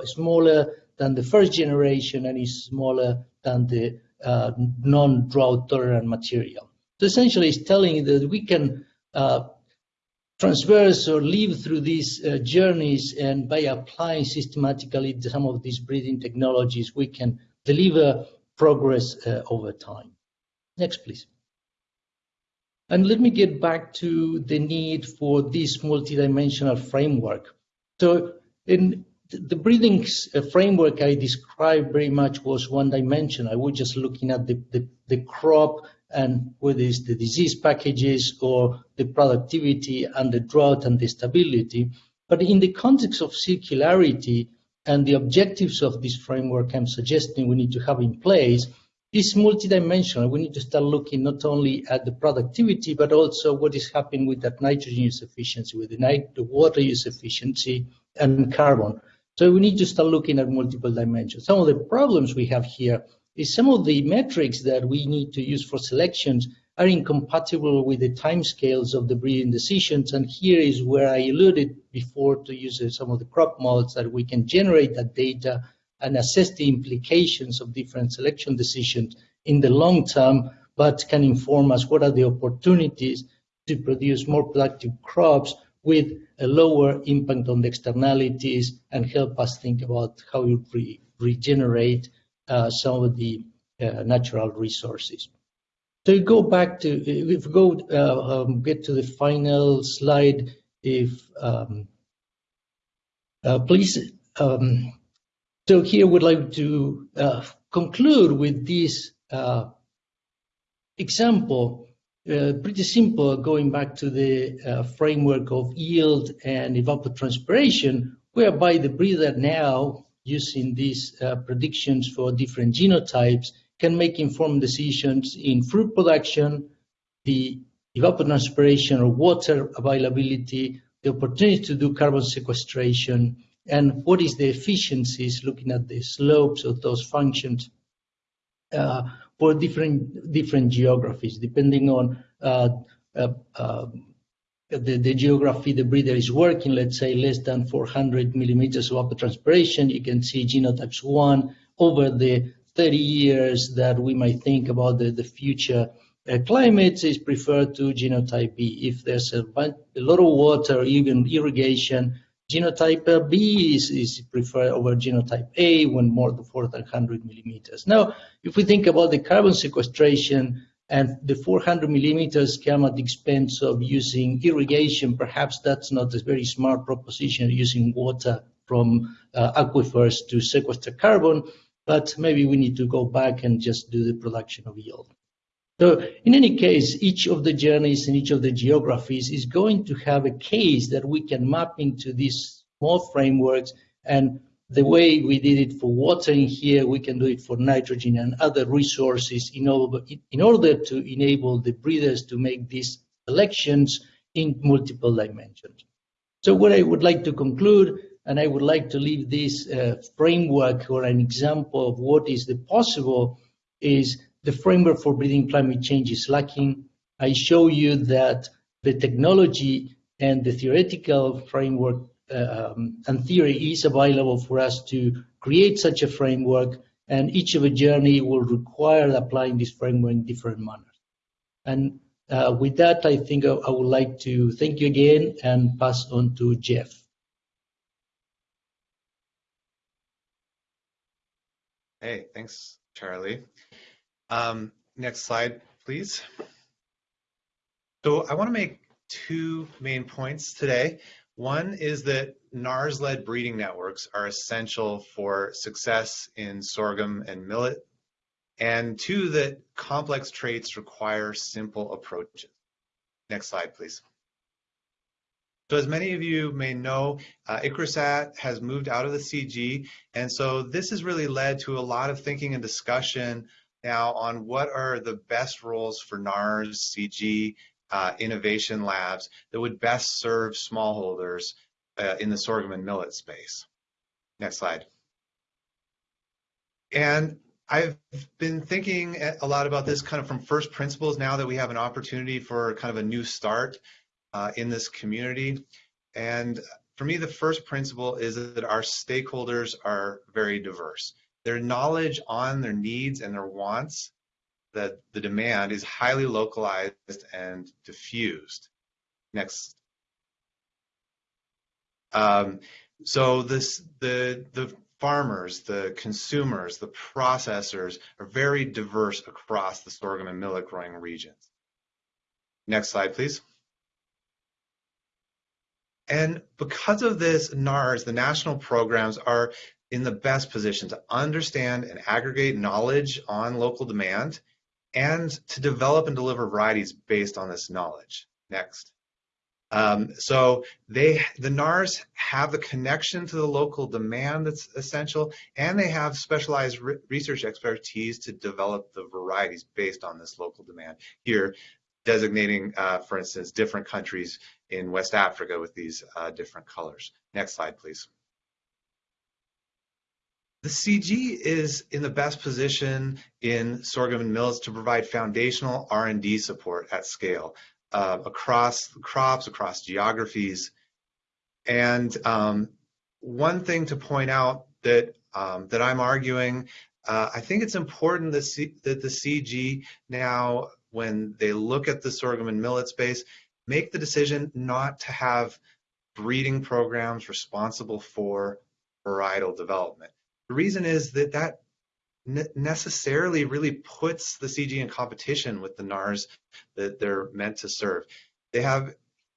smaller than the first generation and is smaller than the uh, non-drought tolerant material. So essentially it's telling that we can uh, transverse or live through these uh, journeys and by applying systematically some of these breeding technologies, we can deliver progress uh, over time. Next, please. And let me get back to the need for this multidimensional framework. So in the breeding framework I described very much was one dimension. I was just looking at the, the, the crop and whether it's the disease packages or the productivity and the drought and the stability. But in the context of circularity and the objectives of this framework I'm suggesting we need to have in place, is multidimensional. We need to start looking not only at the productivity, but also what is happening with that nitrogen use efficiency, with the, nit the water use efficiency, and carbon. So we need to start looking at multiple dimensions. Some of the problems we have here is some of the metrics that we need to use for selections are incompatible with the timescales of the breeding decisions. And here is where I alluded before to use some of the crop models that we can generate that data and assess the implications of different selection decisions in the long term, but can inform us what are the opportunities to produce more productive crops with a lower impact on the externalities and help us think about how we re regenerate uh, some of the uh, natural resources. So go back to, if we go uh, um, get to the final slide, if um, uh, please. Um, so here we'd like to uh, conclude with this uh, example uh, pretty simple going back to the uh, framework of yield and evapotranspiration, whereby the breeder now, using these uh, predictions for different genotypes, can make informed decisions in fruit production, the evapotranspiration or water availability, the opportunity to do carbon sequestration, and what is the efficiencies, looking at the slopes of those functions. Uh, for different different geographies, depending on uh, uh, uh, the, the geography the breeder is working, let's say less than 400 millimeters of evapotranspiration, you can see genotypes 1 over the 30 years that we might think about the, the future uh, climates is preferred to genotype B. If there's a, a lot of water, even irrigation, Genotype B is, is preferred over genotype A when more than 400 millimeters. Now, if we think about the carbon sequestration and the 400 millimeters come at the expense of using irrigation, perhaps that's not a very smart proposition using water from uh, aquifers to sequester carbon, but maybe we need to go back and just do the production of yield. So in any case, each of the journeys and each of the geographies is going to have a case that we can map into these small frameworks. And the way we did it for water in here, we can do it for nitrogen and other resources in order, in order to enable the breeders to make these selections in multiple dimensions. So what I would like to conclude, and I would like to leave this uh, framework or an example of what is the possible, is the framework for breeding climate change is lacking. I show you that the technology and the theoretical framework um, and theory is available for us to create such a framework, and each of a journey will require applying this framework in different manners. And uh, with that, I think I, I would like to thank you again and pass on to Geoff. Hey, thanks, Charlie. Um, next slide, please. So I want to make two main points today. One is that NARS-led breeding networks are essential for success in sorghum and millet. And two, that complex traits require simple approaches. Next slide, please. So as many of you may know, uh, ICRISAT has moved out of the CG, and so this has really led to a lot of thinking and discussion now on what are the best roles for NARS, CG, uh, innovation labs that would best serve smallholders uh, in the sorghum and millet space. Next slide. And I've been thinking a lot about this kind of from first principles now that we have an opportunity for kind of a new start uh, in this community. And for me, the first principle is that our stakeholders are very diverse their knowledge on their needs and their wants, that the demand is highly localized and diffused. Next. Um, so this the the farmers, the consumers, the processors are very diverse across the sorghum and millet growing regions. Next slide, please. And because of this, NARS, the national programs, are in the best position to understand and aggregate knowledge on local demand and to develop and deliver varieties based on this knowledge. Next. Um, so they, the NARS have the connection to the local demand that's essential, and they have specialized re research expertise to develop the varieties based on this local demand. Here, designating, uh, for instance, different countries in West Africa with these uh, different colors. Next slide, please. The CG is in the best position in sorghum and millets to provide foundational R&D support at scale uh, across crops, across geographies. And um, one thing to point out that um, that I'm arguing, uh, I think it's important that, C, that the CG now, when they look at the sorghum and millet space, make the decision not to have breeding programs responsible for varietal development. The reason is that that necessarily really puts the CG in competition with the NARS that they're meant to serve. They have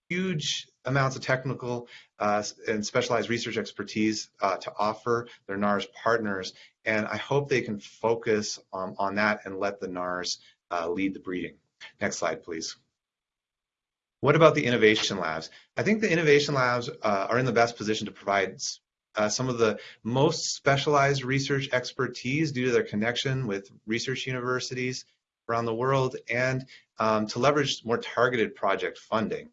huge amounts of technical uh, and specialized research expertise uh, to offer their NARS partners, and I hope they can focus um, on that and let the NARS uh, lead the breeding. Next slide, please. What about the innovation labs? I think the innovation labs uh, are in the best position to provide uh, some of the most specialized research expertise due to their connection with research universities around the world and um, to leverage more targeted project funding.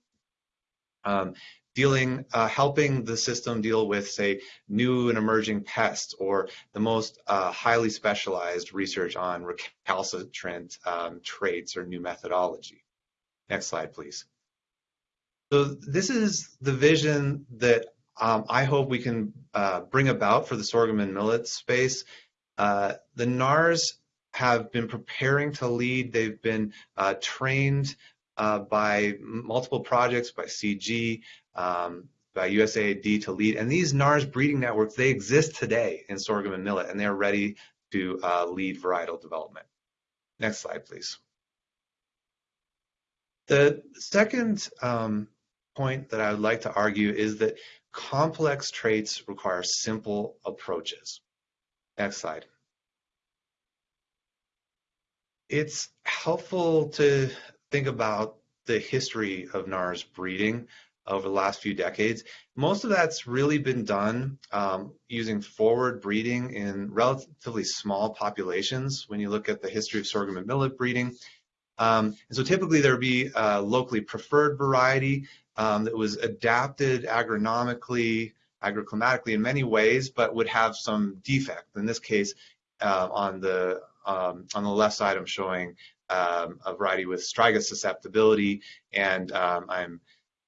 Um, dealing, uh, helping the system deal with, say, new and emerging pests or the most uh, highly specialized research on recalcitrant um, traits or new methodology. Next slide, please. So this is the vision that um, I hope we can uh, bring about for the sorghum and millet space. Uh, the NARS have been preparing to lead. They've been uh, trained uh, by multiple projects, by CG, um, by USAID to lead. And these NARS breeding networks, they exist today in sorghum and millet, and they're ready to uh, lead varietal development. Next slide, please. The second um, point that I would like to argue is that Complex traits require simple approaches. Next slide. It's helpful to think about the history of NARS breeding over the last few decades. Most of that's really been done um, using forward breeding in relatively small populations when you look at the history of sorghum and millet breeding. Um, and so typically there would be a locally preferred variety um, that was adapted agronomically, agroclimatically in many ways, but would have some defect. In this case, uh, on the um, on the left side, I'm showing um, a variety with striga susceptibility, and um, I'm,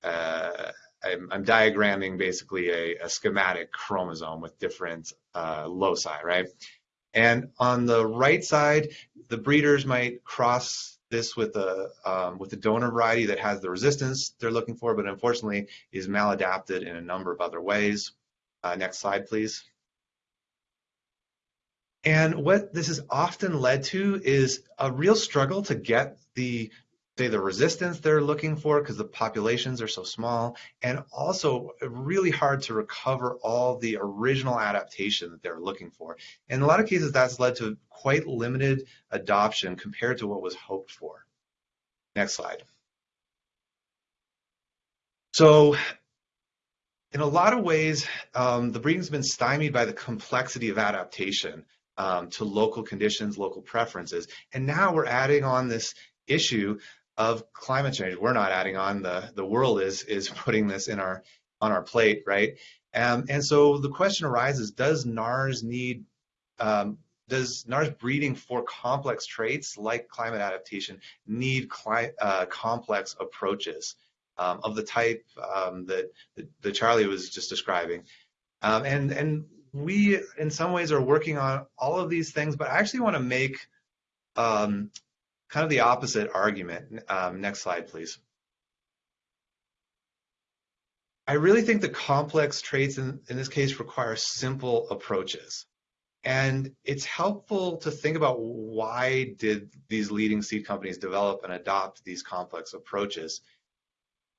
uh, I'm, I'm diagramming basically a, a, schematic chromosome with different uh, loci, right? And on the right side, the breeders might cross this with a um, with a donor variety that has the resistance they're looking for, but unfortunately is maladapted in a number of other ways. Uh, next slide, please. And what this has often led to is a real struggle to get the say the resistance they're looking for because the populations are so small and also really hard to recover all the original adaptation that they're looking for. In a lot of cases that's led to quite limited adoption compared to what was hoped for. Next slide. So in a lot of ways, um, the breeding's been stymied by the complexity of adaptation um, to local conditions, local preferences. And now we're adding on this issue of climate change. We're not adding on the the world is is putting this in our on our plate, right? Um, and so the question arises: Does NARS need um, does NARS breeding for complex traits like climate adaptation need uh, complex approaches um, of the type um, that, that, that Charlie was just describing? Um, and and we in some ways are working on all of these things, but I actually want to make um, kind of the opposite argument. Um, next slide, please. I really think the complex traits in, in this case require simple approaches. And it's helpful to think about why did these leading seed companies develop and adopt these complex approaches.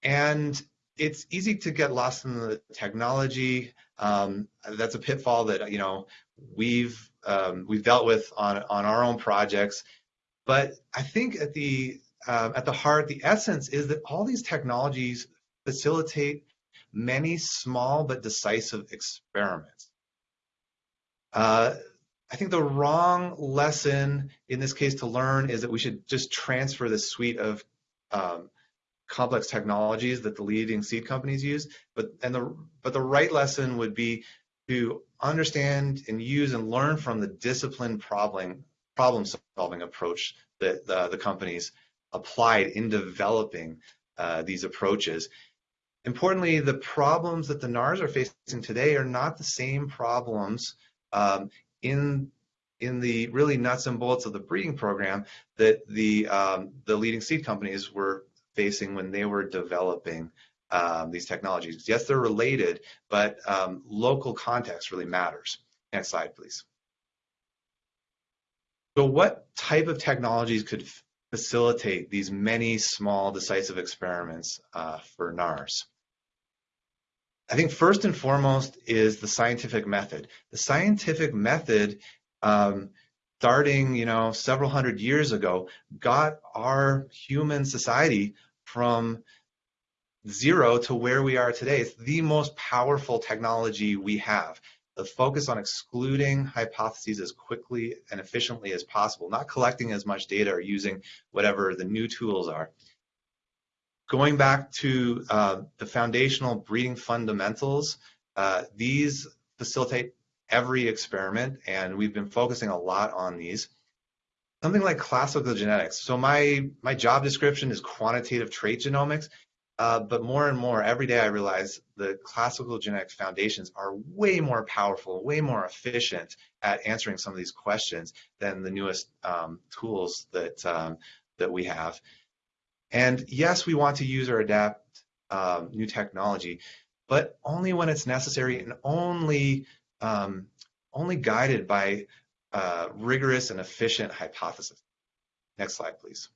And it's easy to get lost in the technology. Um, that's a pitfall that you know we've um, we've dealt with on on our own projects. But I think at the uh, at the heart, the essence is that all these technologies facilitate many small but decisive experiments. Uh, I think the wrong lesson in this case to learn is that we should just transfer this suite of um, complex technologies that the leading seed companies use. But and the but the right lesson would be to understand and use and learn from the disciplined problem problem solving approach that the, the companies applied in developing uh, these approaches. Importantly, the problems that the NARS are facing today are not the same problems um, in in the really nuts and bolts of the breeding program that the um, the leading seed companies were facing when they were developing um, these technologies. Yes, they're related, but um, local context really matters. Next slide, please. So what type of technologies could facilitate these many small decisive experiments uh, for NARS? I think first and foremost is the scientific method. The scientific method, um, starting you know several hundred years ago, got our human society from zero to where we are today. It's the most powerful technology we have. The focus on excluding hypotheses as quickly and efficiently as possible, not collecting as much data or using whatever the new tools are. Going back to uh, the foundational breeding fundamentals, uh, these facilitate every experiment, and we've been focusing a lot on these. Something like classical genetics. So my my job description is quantitative trait genomics, uh, but more and more every day I realize the classical genetics foundations are way more powerful, way more efficient at answering some of these questions than the newest um, tools that um, that we have. And yes, we want to use or adapt um, new technology, but only when it's necessary and only um, only guided by uh, rigorous and efficient hypothesis. Next slide, please.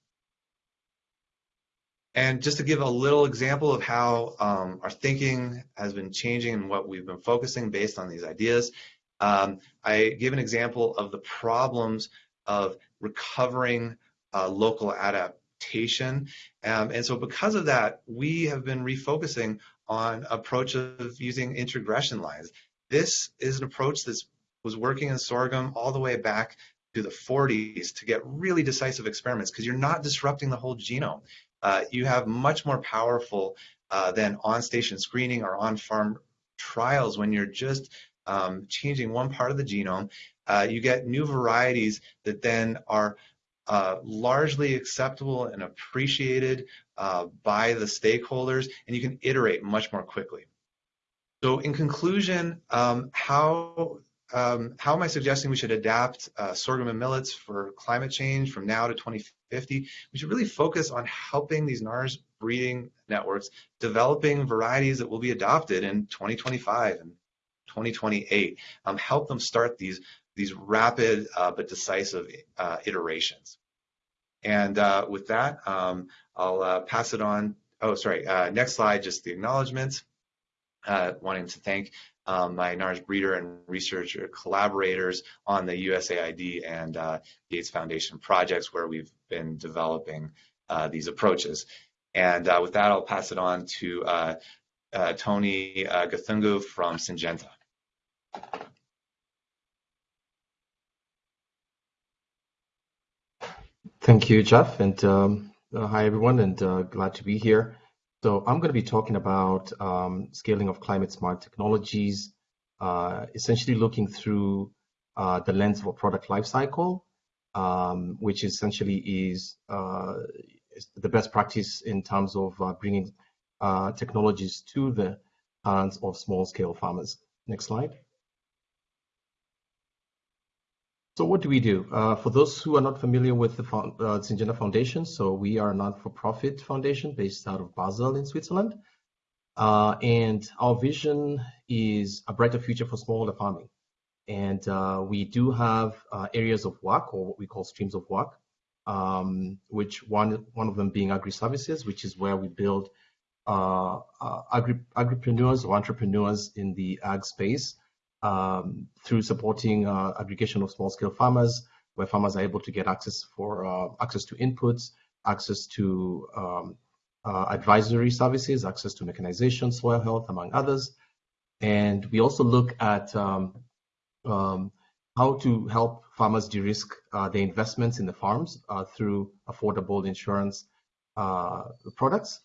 And just to give a little example of how um, our thinking has been changing and what we've been focusing based on these ideas, um, I give an example of the problems of recovering uh, local adaptation. Um, and so because of that, we have been refocusing on approach of using introgression lines. This is an approach that was working in sorghum all the way back to the 40s to get really decisive experiments because you're not disrupting the whole genome. Uh, you have much more powerful uh, than on-station screening or on-farm trials when you're just um, changing one part of the genome. Uh, you get new varieties that then are uh, largely acceptable and appreciated uh, by the stakeholders, and you can iterate much more quickly. So in conclusion, um, how, um, how am I suggesting we should adapt uh, sorghum and millets for climate change from now to 2050? We should really focus on helping these NARS breeding networks developing varieties that will be adopted in 2025 and 2028. Um, help them start these these rapid uh, but decisive uh, iterations. And uh, with that, um, I'll uh, pass it on. Oh, sorry. Uh, next slide, just the acknowledgments. Wanting to thank um, my NARS breeder and researcher collaborators on the USAID and uh, Gates Foundation projects where we've been developing these approaches. And with that, I'll pass it on to Tony Gathungu from Syngenta. Thank you, Geoff, and um, uh, hi everyone, and uh, glad to be here. So I'm going to be talking about um, scaling of climate smart technologies, uh, essentially looking through uh, the lens of a product lifecycle, um, which essentially is, uh, is, the best practice in terms of uh, bringing technologies to the hands of small-scale farmers. Next slide. So what do we do? Uh, for those who are not familiar with the uh, Foundation, so we are a non-for-profit foundation based out of Basel in Switzerland. Uh, and our vision is a brighter future for smallholder farming. And uh, we do have uh, areas of work, or what we call streams of work, um, which one, one of them being agri-services, which is where we build uh, uh, agri agripreneurs or entrepreneurs in the ag space um, through supporting uh, aggregation of small-scale farmers, where farmers are able to get access for uh, access to inputs, access to um, uh, advisory services, access to mechanization, soil health, among others. And we also look at um, um, how to help farmers de-risk uh, their investments in the farms uh, through affordable insurance uh, products.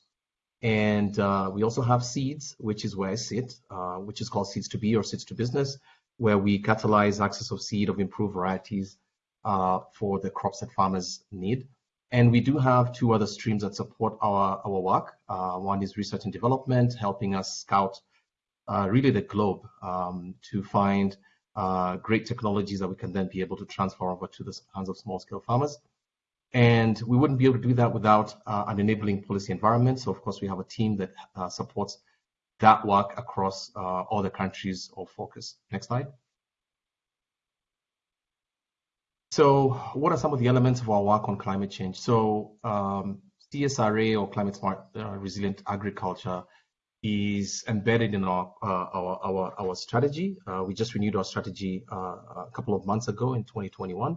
And uh, we also have seeds, which is where I sit, uh, which is called Seeds2B or Seeds to Business, where we catalyze access of seed of improved varieties uh, for the crops that farmers need. And we do have two other streams that support our, our work. one is research and development, helping us scout really the globe um, to find uh, great technologies that we can then be able to transfer over to the hands of small scale farmers. And we wouldn't be able to do that without uh, an enabling policy environment. So of course we have a team that uh, supports that work across uh, all the countries of focus. Next slide. So what are some of the elements of our work on climate change? So um, CSRA or climate smart uh, resilient agriculture is embedded in our uh, our, our, our strategy. Uh, we just renewed our strategy a couple of months ago in 2021,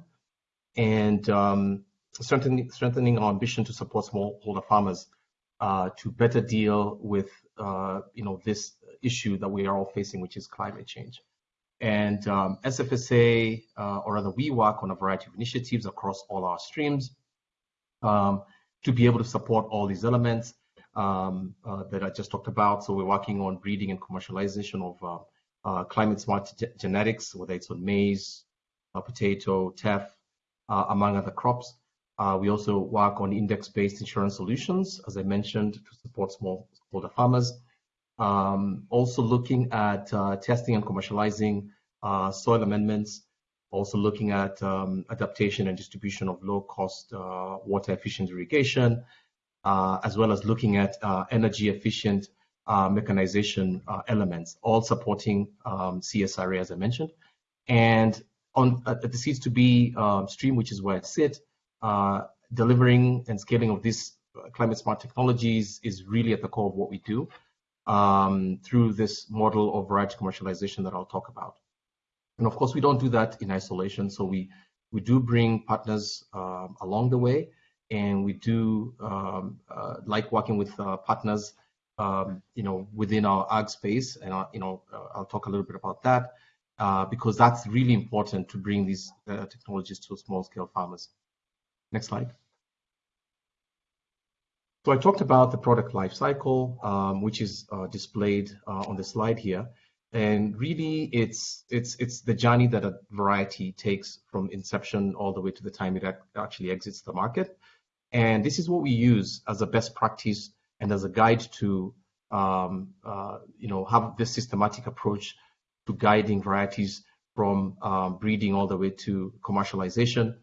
and um, strengthening strengthening our ambition to support smallholder farmers uh, to better deal with uh, you know this issue that we are all facing, which is climate change. And um, SFSA, uh, or rather, we work on a variety of initiatives across all our streams um, to be able to support all these elements um, uh, that I just talked about. So we're working on breeding and commercialization of uh, uh, climate smart genetics, whether it's on maize, potato, teff, among other crops. Uh, we also work on index-based insurance solutions, as I mentioned, to support smallholder farmers. Um, also looking at testing and commercializing soil amendments, also looking at um, adaptation and distribution of low-cost water efficient irrigation, uh, as well as looking at uh, energy efficient uh, mechanization elements, all supporting um, CSRA, as I mentioned. And on at the Seeds2B um, stream, which is where I sit, delivering and scaling of these climate smart technologies is really at the core of what we do um, through this model of variety commercialization that I'll talk about. And of course, we don't do that in isolation. So we we do bring partners um, along the way and we do um, uh, like working with uh, partners, um, you know, within our ag space, and uh, you know, uh, I'll talk a little bit about that uh, because that's really important to bring these uh, technologies to small-scale farmers. Next slide. So I talked about the product life cycle, um, which is displayed on the slide here. And really, it's it's it's the journey that a variety takes from inception all the way to the time it actually exits the market. And this is what we use as a best practice and as a guide to, um, uh, you know, have this systematic approach to guiding varieties from um, breeding all the way to commercialization.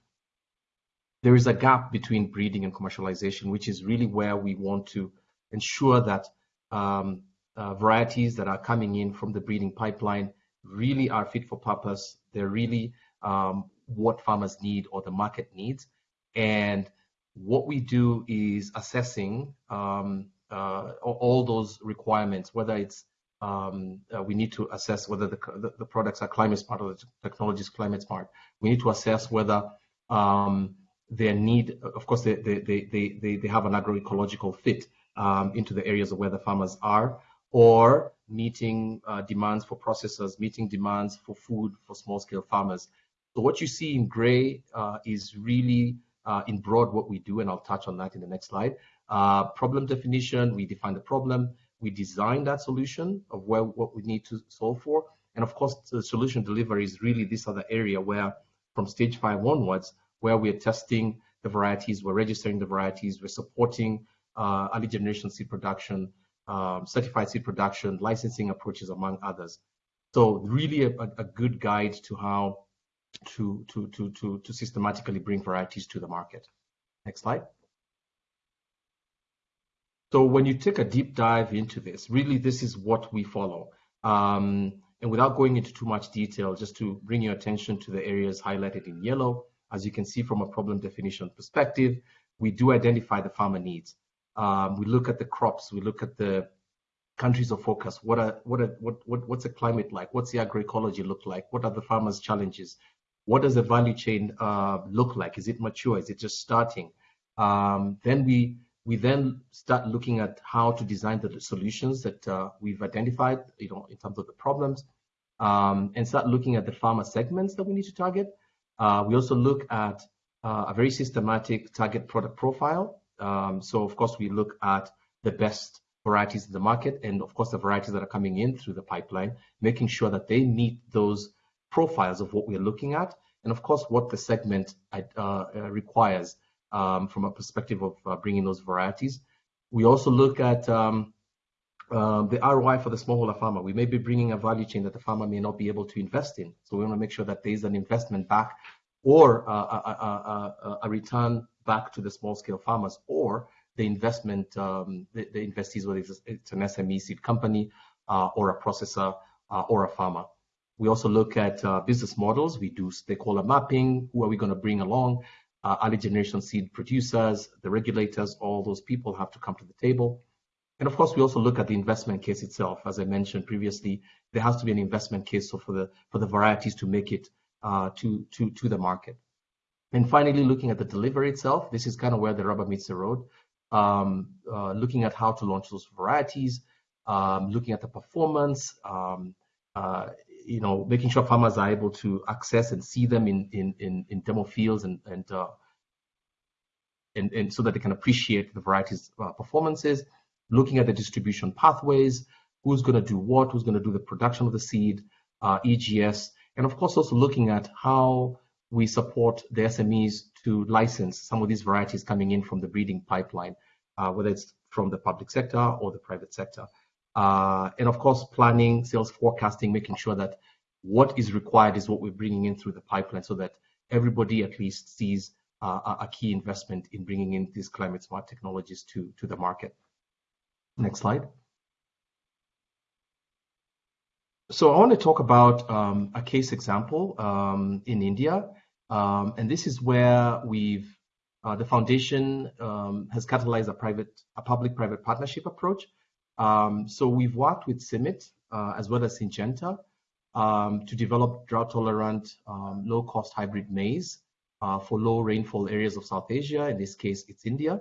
There is a gap between breeding and commercialization, which is really where we want to ensure that um, uh, varieties that are coming in from the breeding pipeline really are fit for purpose. They're really um, what farmers need or the market needs. And what we do is assessing um, uh, all those requirements, whether it's um, uh, we need to assess whether the, the, the, products are climate smart or the technology is climate smart. We need to assess whether um, their need, of course, they, they, they, they, they have an agroecological fit um, into the areas of where the farmers are, or meeting uh, demands for processors, meeting demands for food for small scale farmers. So what you see in gray uh, is really uh, in broad what we do, and I'll touch on that in the next slide. Uh, problem definition, we define the problem, we design that solution of where what we need to solve for. And of course, the solution delivery is really this other area where from stage five onwards, where we're testing the varieties, we're registering the varieties, we're supporting uh, early generation seed production, um, certified seed production, licensing approaches, among others. So really a, a good guide to how to, to, to, to, to systematically bring varieties to the market. Next slide. So when you take a deep dive into this, really this is what we follow. Um, and without going into too much detail, just to bring your attention to the areas highlighted in yellow, as you can see from a problem definition perspective, we do identify the farmer needs. Um, we look at the crops. We look at the countries of focus. What are what are what, what what's the climate like? What's the agroecology look like? What are the farmers' challenges? What does the value chain uh, look like? Is it mature? Is it just starting? Um, then we we then start looking at how to design the solutions that uh, we've identified, you know, in terms of the problems, um, and start looking at the farmer segments that we need to target. Uh, we also look at uh, a very systematic target product profile. Um, so of course we look at the best varieties in the market and of course the varieties that are coming in through the pipeline, making sure that they meet those profiles of what we're looking at and of course what the segment uh, uh, requires um, from a perspective of uh, bringing those varieties. We also look at um, uh, the ROI for the smallholder farmer. We may be bringing a value chain that the farmer may not be able to invest in. So we want to make sure that there is an investment back or uh, a, a, a, a, return back to the small scale farmers or the investment, um, the, the, investees, whether it's, it's, an SME seed company uh, or a processor uh, or a farmer. We also look at uh, business models. We do stakeholder mapping. Who are we going to bring along? Uh, early generation seed producers, the regulators, all those people have to come to the table. And of course, we also look at the investment case itself. As I mentioned previously, there has to be an investment case so for the for the varieties to make it uh, to to to the market. And finally, looking at the delivery itself, this is kind of where the rubber meets the road um, uh, looking at how to launch those varieties, um, looking at the performance, um, uh, you know, making sure farmers are able to access and see them in in in, in demo fields and and, uh, and and so that they can appreciate the varieties' uh, performances. Looking at the distribution pathways, who's going to do what, who's going to do the production of the seed, uh, EGS, and of course also looking at how we support the SMEs to license some of these varieties coming in from the breeding pipeline uh, whether it's from the public sector or the private sector. Uh, and of course, planning, sales forecasting, making sure that what is required is what we're bringing in through the pipeline so that everybody at least sees uh, a key investment in bringing in these climate smart technologies to, to the market. Next slide. So I want to talk about um, a case example um, in India. Um, and this is where we've uh, the foundation um, has catalyzed a private, a public-private partnership approach. Um, so we've worked with CIMMYT uh, as well as Syngenta um, to develop drought-tolerant, low-cost hybrid maize uh, for low rainfall areas of South Asia. In this case, it's India,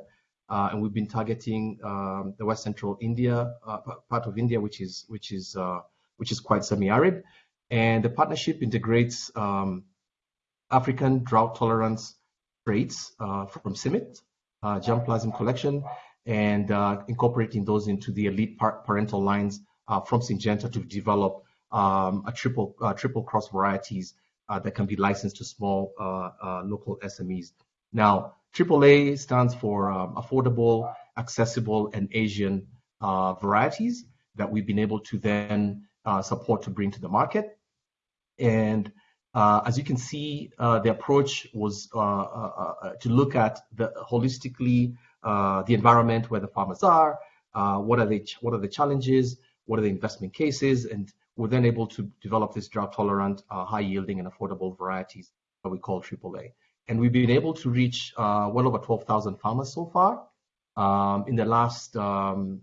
uh, and we've been targeting um, the West Central India uh, part of India, which is which is uh, which is quite semi-arid. And the partnership integrates um, African drought tolerance traits uh, from CIMMYT, uh, germplasm collection, and uh, incorporating those into the elite par parental lines from Syngenta to develop um, a triple triple cross varieties that can be licensed to small local SMEs. Now, AAA stands for um, affordable, accessible, and Asian varieties that we've been able to then support to bring to the market. And uh, as you can see, uh, the approach was uh, uh, uh to look at the holistically uh, the environment where the farmers are, what are the what are the challenges, what are the investment cases, and we're then able to develop this drought-tolerant, high-yielding, and affordable varieties that we call AAA. And we've been able to reach well over 12,000 farmers so far um, in the last um,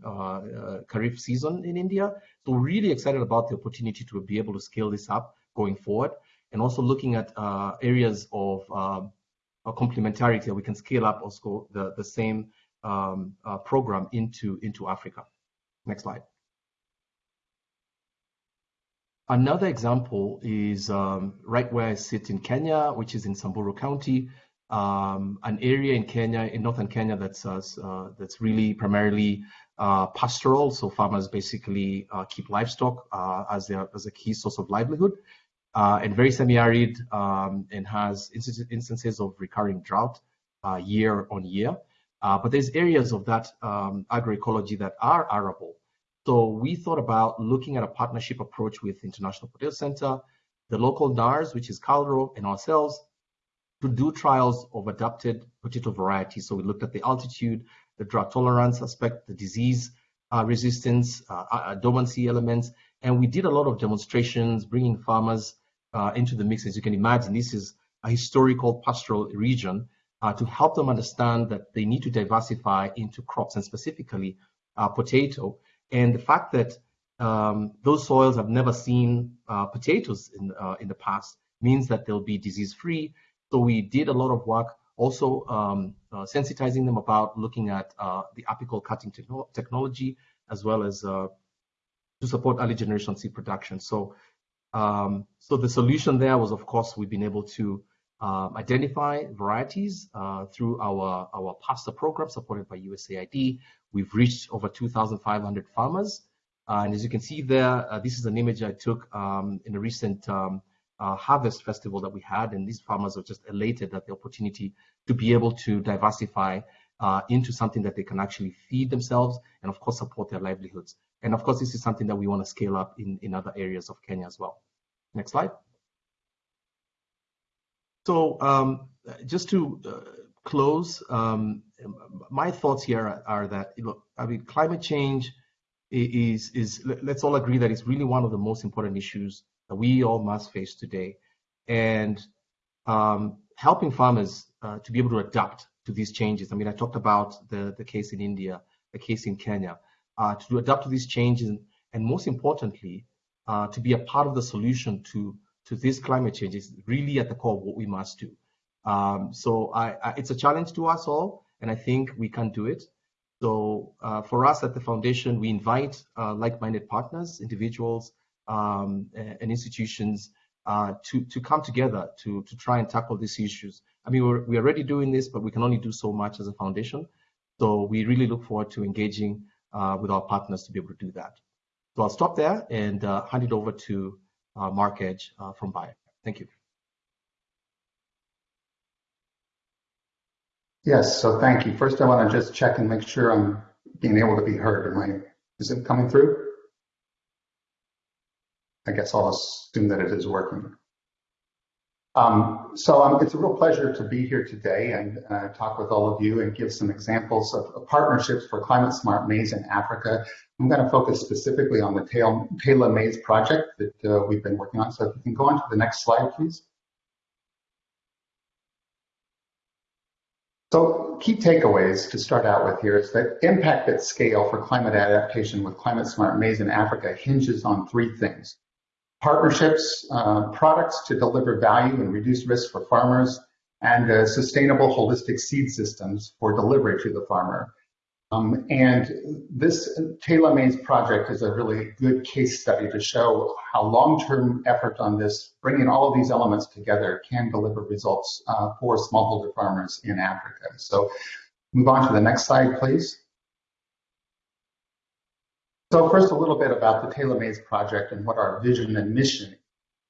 Kharif season in India. So we're really excited about the opportunity to be able to scale this up going forward and also looking at uh, areas of uh, complementarity that we can scale up also the, the same um, uh, program into, into Africa. Next slide. Another example is um, right where I sit in Kenya, which is in Samburu County, um, an area in Kenya, in northern Kenya, that's uh, uh, that's really primarily uh, pastoral. So farmers basically keep livestock as their as a key source of livelihood uh, and very semi-arid um, and has instances of recurring drought uh, year on year. Uh, but there's areas of that um, agroecology that are arable. So we thought about looking at a partnership approach with International Potato Center, the local NARS, which is KALRO, and ourselves to do trials of adapted potato varieties. So we looked at the altitude, the drought tolerance aspect, the disease uh, resistance, uh, uh dormancy elements, and we did a lot of demonstrations, bringing farmers uh, into the mix. As you can imagine, this is a historical pastoral region. uh, to help them understand that they need to diversify into crops and specifically uh, potato. And the fact that um, those soils have never seen uh, potatoes in, uh, in the past means that they'll be disease free. So we did a lot of work also um, uh, sensitizing them about looking at uh, the apical cutting techno technology as well as uh, to support early generation seed production. So, um, so the solution there was, of course, we've been able to um, identify varieties uh, through our, our PASTA program supported by USAID. We've reached over 2,500 farmers. Uh, and as you can see there, uh, this is an image I took um, in a recent um, uh, harvest festival that we had. And these farmers are just elated at the opportunity to be able to diversify uh, into something that they can actually feed themselves and of course support their livelihoods. And of course, this is something that we want to scale up in, in other areas of Kenya as well. Next slide. So um, just to uh, close, um, my thoughts here are, are that look, I mean, climate change is is let's all agree that it's really one of the most important issues that we all must face today, and um, helping farmers uh, to be able to adapt to these changes. I mean, I talked about the the case in India, the case in Kenya, uh, to adapt to these changes, and, most importantly, uh, to be a part of the solution to to this climate change is really at the core of what we must do. Um, so I, I, it's a challenge to us all, and I think we can do it. So uh, for us at the foundation, we invite uh, like-minded partners, individuals, um, and institutions uh, to to come together to to try and tackle these issues. I mean, we're we're already doing this, but we can only do so much as a foundation. So we really look forward to engaging uh, with our partners to be able to do that. So I'll stop there and uh, hand it over to uh, Mark Edge uh, from Bayer. Thank you. Yes, so thank you. First, I want to just check and make sure I'm being able to be heard. Am I, is it coming through? I guess I'll assume that it is working. Um, so um, it's a real pleasure to be here today and uh, talk with all of you and give some examples of, of partnerships for climate smart maize in Africa. I'm going to focus specifically on the TELA Maize project that uh, we've been working on. So if you can go on to the next slide, please. So key takeaways to start out with here is that impact at scale for climate adaptation with climate smart maize in Africa hinges on three things partnerships, uh, products to deliver value and reduce risk for farmers, and uh, sustainable holistic seed systems for delivery to the farmer. Um, and this TELA Maize project is a really good case study to show how long-term effort on this, bringing all of these elements together, can deliver results uh, for smallholder farmers in Africa. So move on to the next slide, please. So first, a little bit about the TELA Maize project and what our vision and mission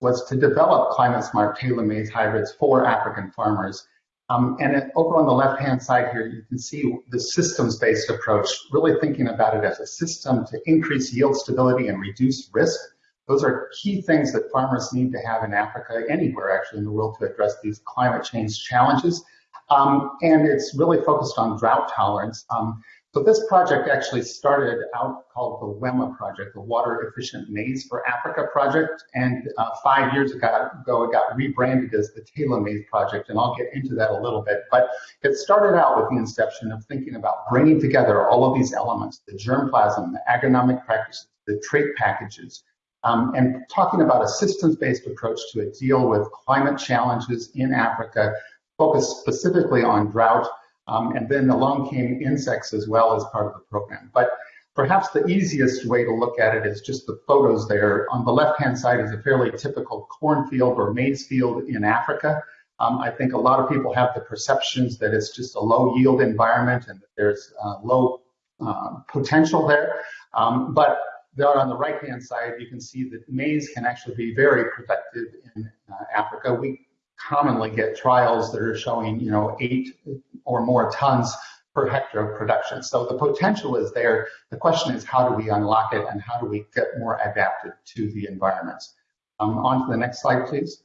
was to develop climate smart TELA Maize hybrids for African farmers. Um, and over on the left-hand side here, you can see the systems-based approach, really thinking about it as a system to increase yield stability and reduce risk. Those are key things that farmers need to have in Africa, anywhere actually in the world to address these climate change challenges. Um, and it's really focused on drought tolerance. Um, so this project actually started out called the WEMA project, the Water Efficient Maize for Africa project. And uh, five years ago, it got rebranded as the TELA Maize project. And I'll get into that a little bit. But it started out with the inception of thinking about bringing together all of these elements, the germplasm, the agronomic practices, the trait packages, um, and talking about a systems-based approach to deal with climate challenges in Africa, focused specifically on drought, um, and then along came insects as well as part of the program. But perhaps the easiest way to look at it is just the photos there. On the left-hand side is a fairly typical cornfield or maize field in Africa. Um, I think a lot of people have the perceptions that it's just a low yield environment and that there's uh, low uh, potential there. Um, but there on the right-hand side, you can see that maize can actually be very productive in uh, Africa. We commonly get trials that are showing, you know, eight or more tons per hectare of production. So the potential is there. The question is how do we unlock it and how do we get more adapted to the environments? Um, on to the next slide, please.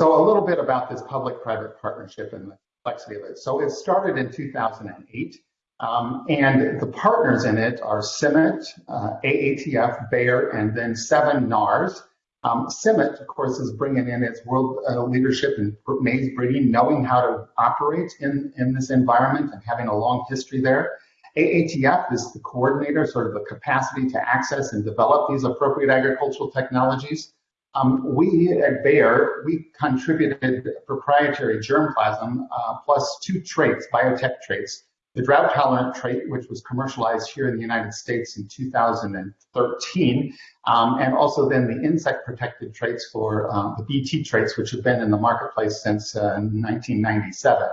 So a little bit about this public-private partnership and the complexity of it. So it started in 2008, um, and the partners in it are CIMMYT, uh, AATF, Bayer, and then seven NARS, Um, CIMMYT, of course, is bringing in its world uh, leadership and maize breeding, knowing how to operate in, in this environment and having a long history there. AATF is the coordinator, sort of the capacity to access and develop these appropriate agricultural technologies. Um, we at Bayer, we contributed proprietary germplasm uh, plus two traits, biotech traits, the drought tolerant trait, which was commercialized here in the United States in 2013, um, and also then the insect protected traits for um, the BT traits, which have been in the marketplace since uh, 1997.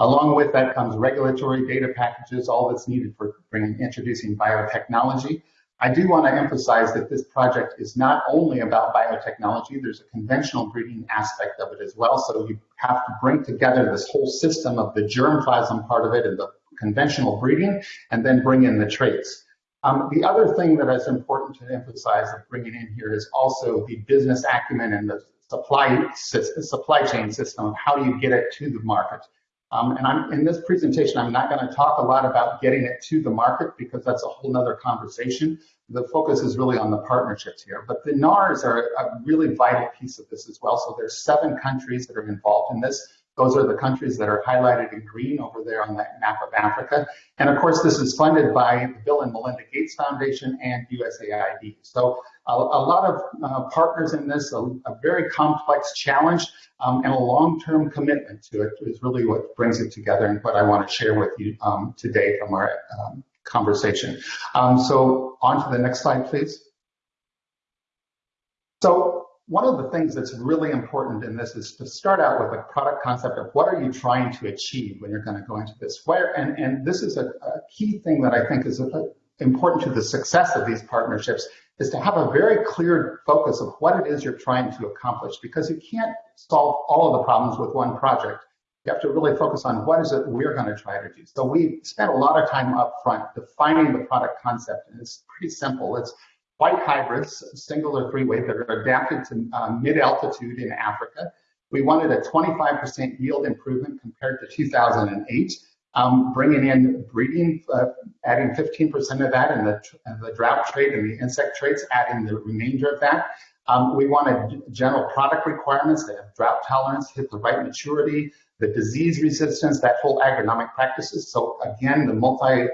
Along with that comes regulatory data packages, all that's needed for bringing, introducing biotechnology. I do want to emphasize that this project is not only about biotechnology, there's a conventional breeding aspect of it as well. So you have to bring together this whole system of the germplasm part of it and the conventional breeding, and then bring in the traits. Um, the other thing that is important to emphasize of bringing in here is also the business acumen and the supply, supply chain system of how do you get it to the market. Um, and I'm, in this presentation, I'm not going to talk a lot about getting it to the market because that's a whole other conversation. The focus is really on the partnerships here. But the NARs are a really vital piece of this as well. So there's seven countries that are involved in this. Those are the countries that are highlighted in green over there on that map of Africa. And of course, this is funded by the Bill and Melinda Gates Foundation and USAID. So a, a lot of uh, partners in this, a, a very complex challenge, um, and a long-term commitment to it is really what brings it together and what I want to share with you um, today from our um, conversation. Um, so on to the next slide, please. So one of the things that's really important in this is to start out with a product concept of what are you trying to achieve when you're going to go into this. Where and, and this is a, a key thing that I think is a, important to the success of these partnerships is to have a very clear focus of what it is you're trying to accomplish because you can't solve all of the problems with one project. You have to really focus on what is it we're going to try to do. So we spent a lot of time up front defining the product concept, and it's pretty simple. It's white hybrids, single or three way, that are adapted to um, mid-altitude in Africa. We wanted a 25% yield improvement compared to 2008 um, bringing in breeding, uh, adding 15% of that, and the, the drought trait and the insect traits, adding the remainder of that. Um, we wanted general product requirements that have drought tolerance, hit the right maturity, the disease resistance, that whole agronomic practices. So again, the multi-factor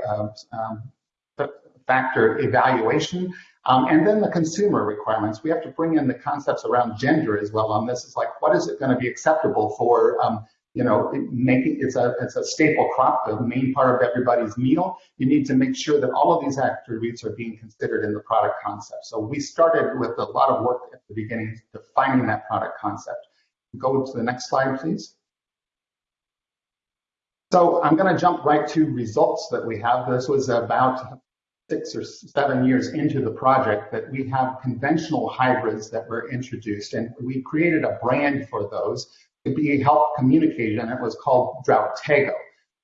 uh, um, evaluation. Um, and then the consumer requirements. We have to bring in the concepts around gender as well on this. It's like, what is it going to be acceptable for um, you know, making it's a it's a staple crop, the main part of everybody's meal. You need to make sure that all of these attributes are being considered in the product concept. So we started with a lot of work at the beginning defining that product concept. Go to the next slide, please. So I'm going to jump right to results that we have. This was about six or seven years into the project that we have conventional hybrids that were introduced and we created a brand for those to be help communicated, and it was called Drought-Tego.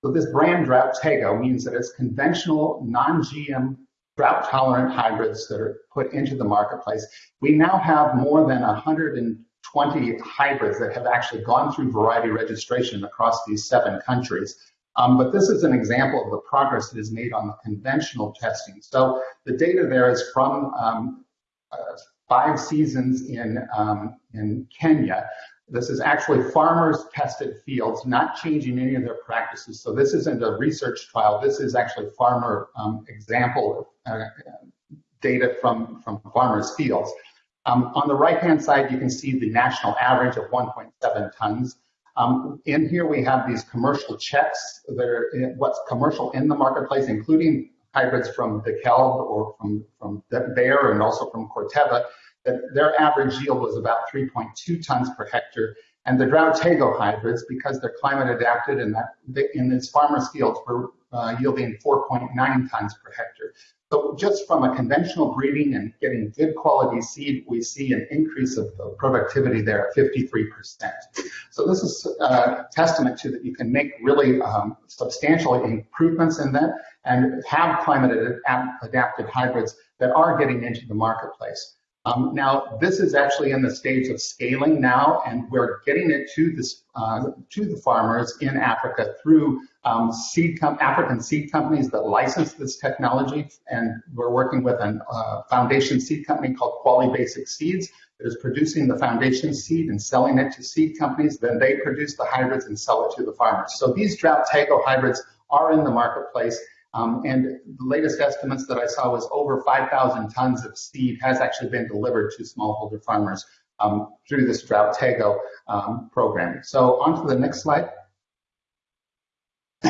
So this brand Drought-Tego means that it's conventional, non-GM, drought-tolerant hybrids that are put into the marketplace. We now have more than 120 hybrids that have actually gone through variety registration across these seven countries. Um, but this is an example of the progress that is made on the conventional testing. So the data there is from um, uh, five seasons in, um, in Kenya. This is actually farmers tested fields, not changing any of their practices. So this isn't a research trial. This is actually farmer um, example uh, data from, from farmers fields. Um, on the right-hand side, you can see the national average of 1.7 tons. Um, in here, we have these commercial checks that are what's commercial in the marketplace, including hybrids from DeKalb or from, from Bayer and also from Corteva that their average yield was about 3.2 tons per hectare. And the Drought-Tego hybrids, because they're climate adapted and that in its farmers' fields, were uh, yielding 4.9 tons per hectare. So just from a conventional breeding and getting good quality seed, we see an increase of productivity there at 53%. So this is a testament to that you can make really um, substantial improvements in that and have climate adapted hybrids that are getting into the marketplace. Um, now, this is actually in the stage of scaling now, and we're getting it to this uh, to the farmers in Africa through um, seed African seed companies that license this technology, and we're working with a uh, foundation seed company called Quali Basic Seeds that is producing the foundation seed and selling it to seed companies. Then they produce the hybrids and sell it to the farmers. So these drought Tego hybrids are in the marketplace. Um, and the latest estimates that I saw was over 5,000 tons of seed has actually been delivered to smallholder farmers um, through this drought Tego um, program. So on to the next slide.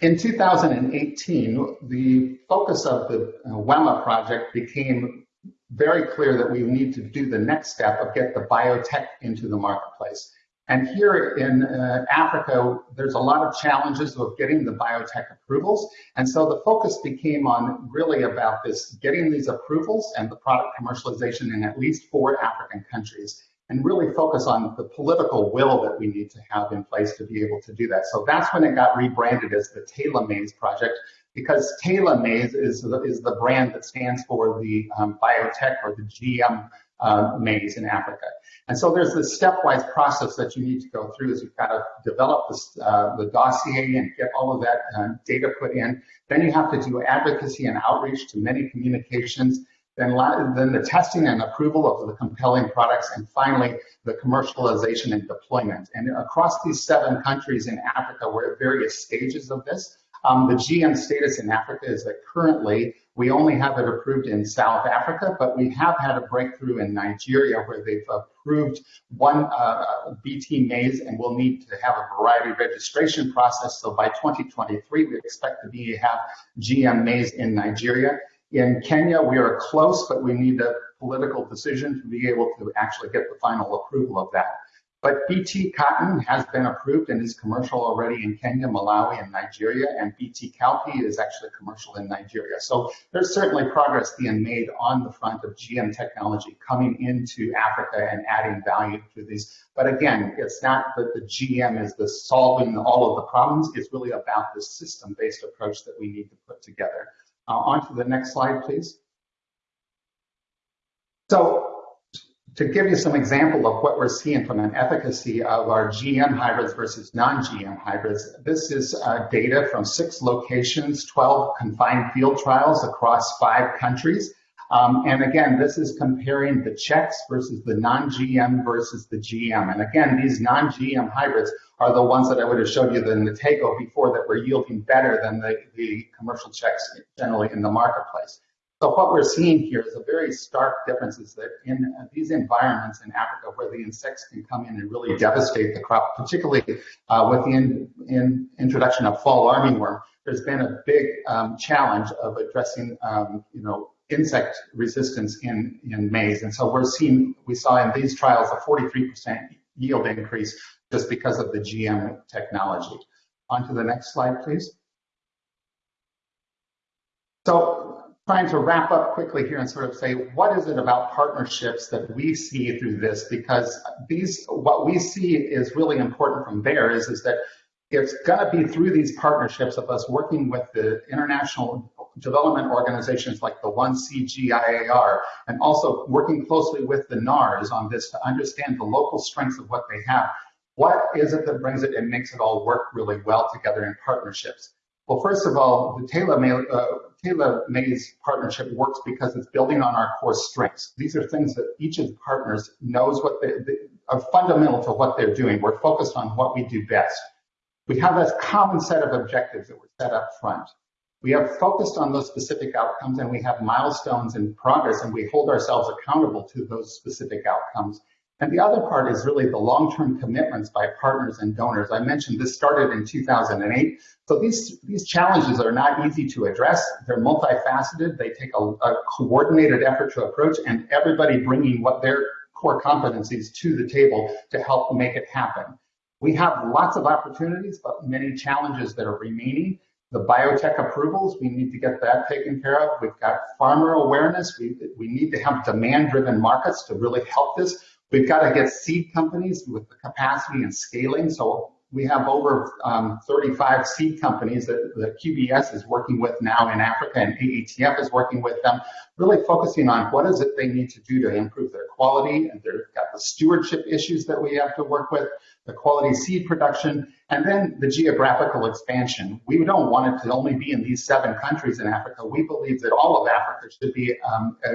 In 2018, the focus of the uh, WEMA project became very clear that we need to do the next step of get the biotech into the marketplace. And here in uh, Africa, there's a lot of challenges of getting the biotech approvals. And so the focus became on really about this, getting these approvals and the product commercialization in at least four African countries and really focus on the political will that we need to have in place to be able to do that. So that's when it got rebranded as the TELA Maize Project, because TELA Maize is the, is the brand that stands for the um, biotech or the GM uh, maize in Africa. And so there's this stepwise process that you need to go through is you've got to develop this, uh, the dossier and get all of that uh, data put in. Then you have to do advocacy and outreach to many communications then, then the testing and approval of the compelling products, and finally the commercialization and deployment. And across these seven countries in Africa, we're at various stages of this. Um, the GM status in Africa is that currently we only have it approved in South Africa, but we have had a breakthrough in Nigeria where they've approved one uh, BT maize and we'll need to have a variety registration process. So by 2023, we expect to be have GM maize in Nigeria. In Kenya, we are close, but we need a political decision to be able to actually get the final approval of that. But BT cotton has been approved and is commercial already in Kenya, Malawi, and Nigeria, and BT cowpea is actually commercial in Nigeria. So there's certainly progress being made on the front of GM technology coming into Africa and adding value to these. But again, it's not that the GM is the solving all of the problems. It's really about the system-based approach that we need to put together. Uh, on to the next slide, please. So to give you some example of what we're seeing from an efficacy of our GM hybrids versus non-GM hybrids, this is uh, data from six locations, 12 confined field trials across five countries. Um, and again, this is comparing the checks versus the non-GM versus the GM. And again, these non-GM hybrids are the ones that I would have showed you in the Tego before that were yielding better than the, the commercial checks generally in the marketplace. So what we're seeing here is a very stark difference is that in these environments in Africa where the insects can come in and really devastate the crop, particularly uh, with the in, in introduction of fall armyworm, there's been a big um, challenge of addressing, um, you know, insect resistance in, in maize. And so we're seeing, we saw in these trials a 43% yield increase just because of the GM technology. On to the next slide, please. So trying to wrap up quickly here and sort of say, what is it about partnerships that we see through this? Because these, what we see is really important from there is, is that it's going to be through these partnerships of us working with the international development organizations like the 1CGIAR and also working closely with the NARS on this to understand the local strengths of what they have what is it that brings it and makes it all work really well together in partnerships? Well, first of all, the TELA, uh, TELA Maize partnership works because it's building on our core strengths. These are things that each of the partners knows what they, they are fundamental to what they're doing. We're focused on what we do best. We have a common set of objectives that were set up front. We have focused on those specific outcomes and we have milestones in progress and we hold ourselves accountable to those specific outcomes. And the other part is really the long-term commitments by partners and donors. I mentioned this started in 2008. So these, these challenges are not easy to address. They're multifaceted. They take a, a coordinated effort to approach and everybody bringing what their core competencies to the table to help make it happen. We have lots of opportunities, but many challenges that are remaining. The biotech approvals, we need to get that taken care of. We've got farmer awareness. We, we need to have demand-driven markets to really help this. We've got to get seed companies with the capacity and scaling. So we have over um, 35 seed companies that the QBS is working with now in Africa and AATF is working with them, really focusing on what is it they need to do to improve their quality. And they've got the stewardship issues that we have to work with, the quality seed production, and then the geographical expansion. We don't want it to only be in these seven countries in Africa. We believe that all of Africa should be um, uh,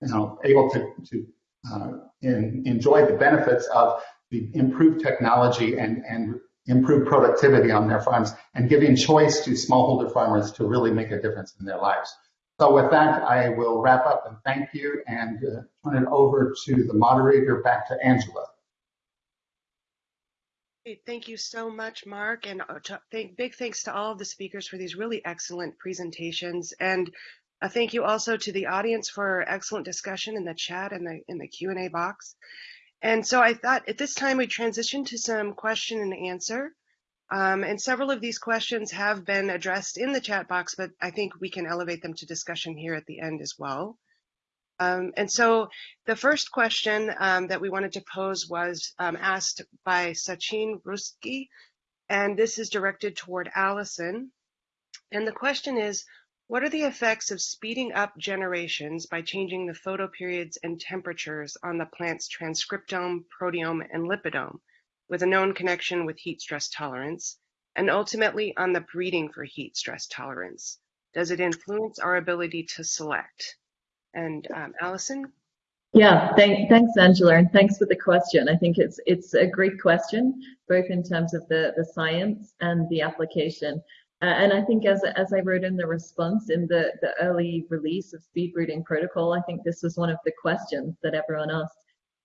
you know, able to, to uh, enjoy the benefits of the improved technology and, and improved productivity on their farms and giving choice to smallholder farmers to really make a difference in their lives. So with that, I will wrap up and thank you and uh, turn it over to the moderator back to Angela. Thank you so much, Mark, and uh, thank, big thanks to all of the speakers for these really excellent presentations. And a thank you also to the audience for excellent discussion in the chat and the in the Q&A box. And so I thought at this time we transition to some question and answer. Um, and several of these questions have been addressed in the chat box, but I think we can elevate them to discussion here at the end as well. Um, and so the first question um, that we wanted to pose was um, asked by Sachin Ruski, and this is directed toward Alison. And the question is, what are the effects of speeding up generations by changing the photoperiods and temperatures on the plant's transcriptome, proteome, and lipidome with a known connection with heat stress tolerance, and ultimately on the breeding for heat stress tolerance? Does it influence our ability to select? And um, Alison? Yeah, thank, thanks, Angela, and thanks for the question. I think it's it's a great question, both in terms of the, the science and the application. Uh, and I think as, as I wrote in the response in the, the early release of speed breeding protocol, I think this was one of the questions that everyone asked.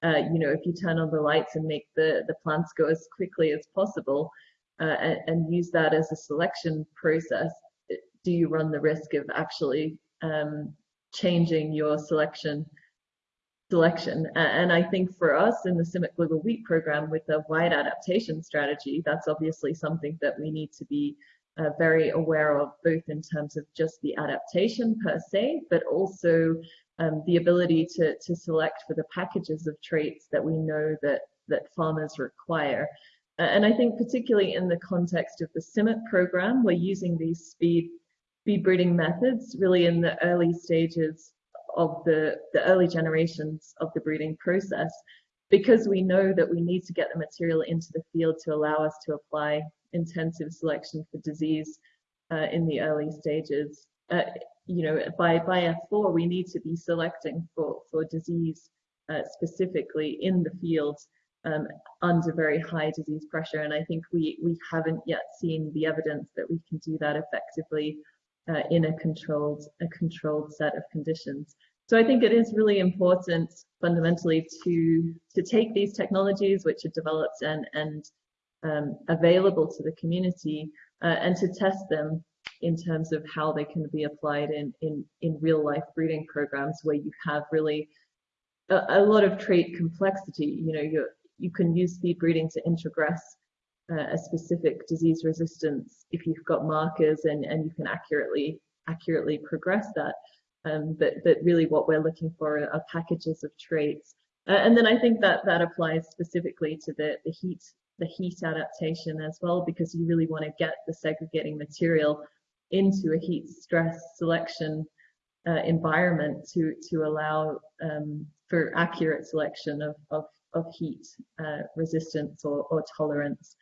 Uh, you know, if you turn on the lights and make the, the plants go as quickly as possible uh, and, and, use that as a selection process, do you run the risk of actually um, changing your selection selection. And I think for us in the CIMMYT Global Wheat Program with a wide adaptation strategy, that's obviously something that we need to be uh, very aware of, both in terms of just the adaptation per se, but also um, the ability to, to select for the packages of traits that we know that, that farmers require. And I think particularly in the context of the CIMMYT program, we're using these speed speed breeding methods really in the early stages of the, the early generations of the breeding process because we know that we need to get the material into the field to allow us to apply intensive selection for disease uh, in the early stages. Uh, you know, by, by F4, we need to be selecting for, for disease uh, specifically in the field um, under very high disease pressure. And I think we, we haven't yet seen the evidence that we can do that effectively uh, in a controlled a controlled set of conditions. So I think it is really important fundamentally to to take these technologies which are developed and and um, available to the community uh, and to test them in terms of how they can be applied in in in real life breeding programs where you have really a, a lot of trait complexity. You know, you you can use speed breeding to introgress uh, a specific disease resistance if you've got markers and, and you can accurately accurately progress that. Um, but, but really what we're looking for are packages of traits. Uh, and then I think that that applies specifically to the, the heat the heat adaptation as well, because you really want to get the segregating material into a heat stress selection uh, environment to to allow um, for accurate selection of, of, of heat uh, resistance or, or tolerance.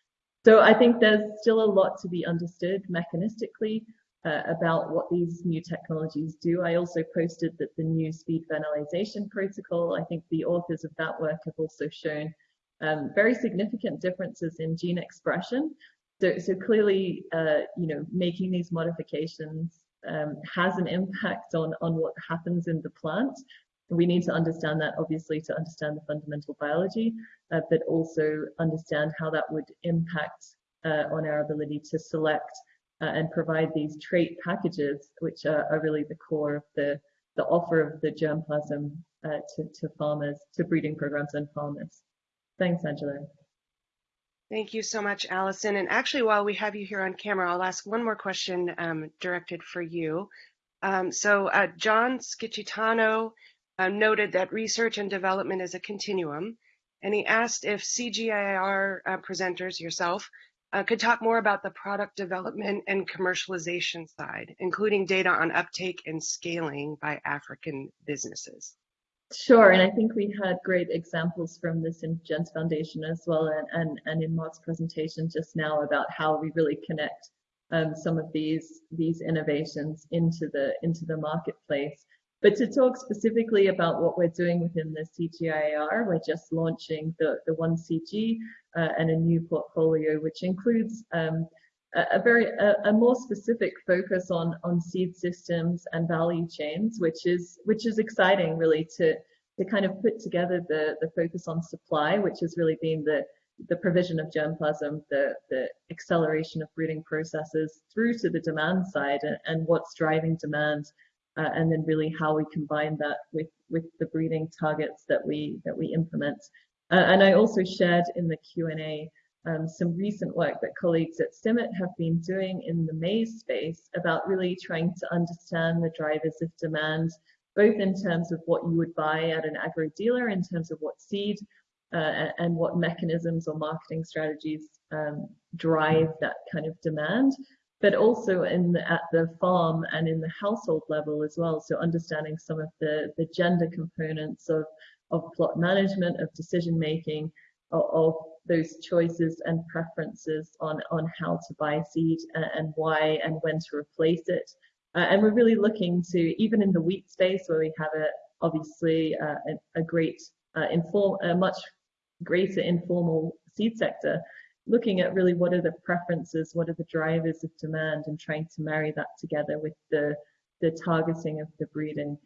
So I think there's still a lot to be understood mechanistically uh, about what these new technologies do. I also posted that the new speed vernalization protocol, I think the authors of that work have also shown um, very significant differences in gene expression. So, so clearly, uh, you know, making these modifications um, has an impact on, on what happens in the plant. We need to understand that, obviously, to understand the fundamental biology, uh, but also understand how that would impact uh, on our ability to select uh, and provide these trait packages, which are, are, really the core of the, the offer of the germplasm uh, to, to farmers, to breeding programs and farmers. Thanks, Angela. Thank you so much, Alison. And actually, while we have you here on camera, I'll ask one more question um, directed for you. Um, so uh, John Schicitano uh, noted that research and development is a continuum, and he asked if CGIAR uh, presenters, yourself, could talk more about the product development and commercialization side, including data on uptake and scaling by African businesses. Sure, and I think we had great examples from the Syngenta Foundation as well, and, and, and in Mark's presentation just now about how we really connect um, some of these these innovations into the into the marketplace. But to talk specifically about what we're doing within the CGIAR, we're just launching the, the 1CG uh, and a new portfolio, which includes um, a, a, very a, a, more specific focus on on seed systems and value chains, which is which is exciting really to to kind of put together the the focus on supply, which has really been the the provision of germplasm, the, the acceleration of breeding processes through to the demand side and, and what's driving demand uh, and then really how we combine that with with the breeding targets that we that we implement. Uh, and I also shared in the Q&A um, some recent work that colleagues at CIMMYT have been doing in the maize space about really trying to understand the drivers of demand, both in terms of what you would buy at an agro dealer, in terms of what seed uh, and what mechanisms or marketing strategies um, drive that kind of demand, but also in the, at the farm and in the household level as well. So understanding some of the, the gender components of, of plot management, of decision making, of, of those choices and preferences on, on how to buy seed and, and why and when to replace it. Uh, and we're really looking to, even in the wheat space where we have a, obviously uh, a, a, great, uh, inform, a much greater informal seed sector, looking at really what are the preferences, what are the drivers of demand, and trying to marry that together with the, the targeting of the breeding.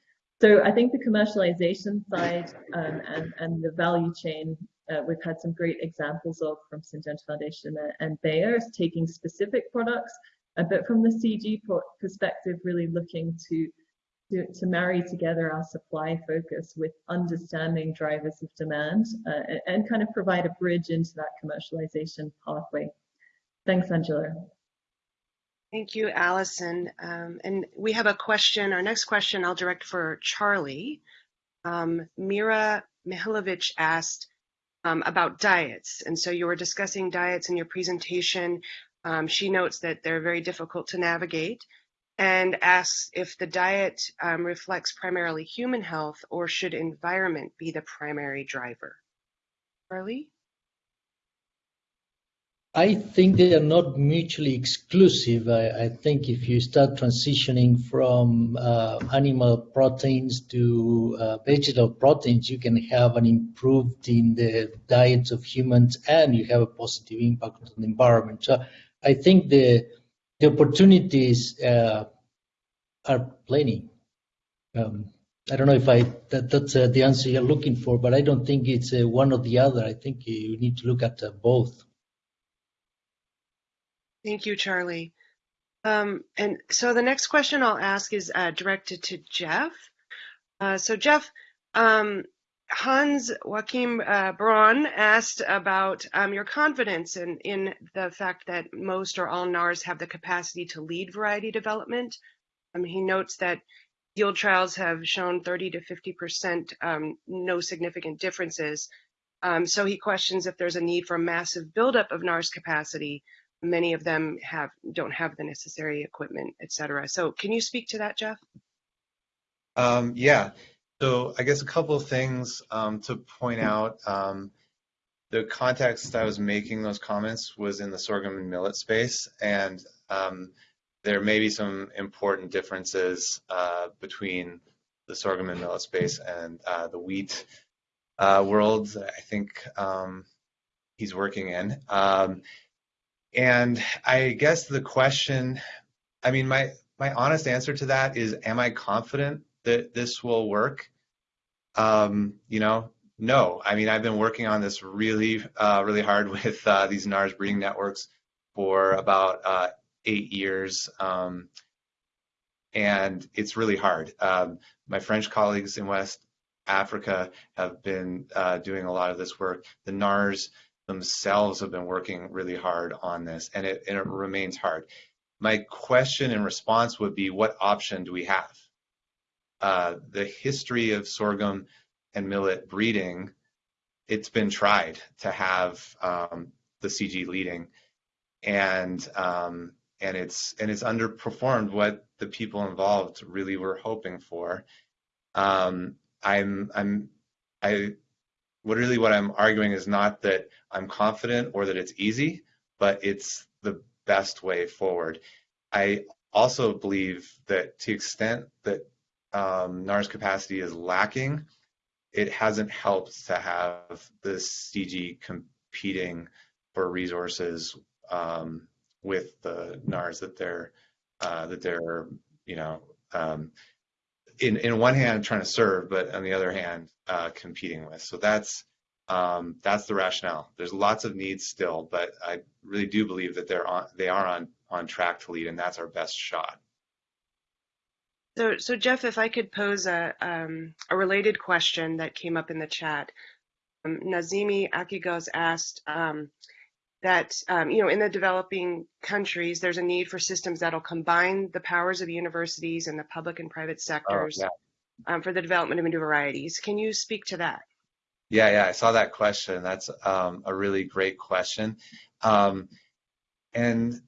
So I think the commercialization side um, and, and the value chain, uh, we've had some great examples of from St. Syngenta Foundation and Bayer taking specific products, uh, but from the CG perspective, really looking to to, to marry together our supply focus with understanding drivers of demand uh, and kind of provide a bridge into that commercialization pathway. Thanks, Angela. Thank you, Alison. Um, and we have a question. Our next question I'll direct for Charlie. Um, Mira Mihilovic asked um, about diets. And so you were discussing diets in your presentation. Um, she notes that they're very difficult to navigate and asks if the diet um, reflects primarily human health or should environment be the primary driver. Charlie? I think they are not mutually exclusive. I, I think if you start transitioning from uh, animal proteins to uh, vegetable proteins, you can have an improved in the diets of humans and you have a positive impact on the environment. So I think the the opportunities uh, are plenty. Um, I don't know if I that, that's uh, the answer you're looking for, but I don't think it's uh, one or the other. I think you need to look at uh, both. Thank you, Charlie. Um, and so the next question I'll ask is uh, directed to Geoff. Uh, so Geoff, um, Hans Joachim uh, Braun asked about um, your confidence in, in the fact that most or all NARS have the capacity to lead variety development. Um, he notes that yield trials have shown 30 to 50% um, no significant differences. Um, so he questions if there's a need for a massive buildup of NARS capacity. Many of them have don't have the necessary equipment, et cetera. So can you speak to that, Geoff? Um, yeah. So I guess a couple of things um, to point out. Um, the context I was making those comments was in the sorghum and millet space, and um, there may be some important differences uh, between the sorghum and millet space and uh, the wheat uh, world. I think um, he's working in, um, and I guess the question, I mean, my my honest answer to that is, am I confident that this will work? Um, you know, no. I mean, I've been working on this really, uh, really hard with uh, these NARS breeding networks for about uh, eight years, um, and it's really hard. Um, my French colleagues in West Africa have been uh, doing a lot of this work. The NARS themselves have been working really hard on this, and it, and it remains hard. My question and response would be, what option do we have? Uh, the history of sorghum and millet breeding, it's been tried to have um, the CG leading, and um, and it's and it's underperformed what the people involved really were hoping for. Um, I'm I'm I what really what I'm arguing is not that I'm confident or that it's easy, but it's the best way forward. I also believe that to the extent that um, NARS capacity is lacking, it hasn't helped to have the CG competing for resources um, with the NARS that they're uh, that they're you know um, in in one hand trying to serve, but on the other hand uh, competing with. So that's um, that's the rationale. There's lots of needs still, but I really do believe that they're on they are on on track to lead, and that's our best shot. So, so Geoff, if I could pose a um, a related question that came up in the chat, um, Nazimi Akigos asked um, that um, you know in the developing countries there's a need for systems that'll combine the powers of universities and the public and private sectors Oh, yeah. um, for the development of new varieties. Can you speak to that? Yeah, yeah, I saw that question. That's um, a really great question. Um, and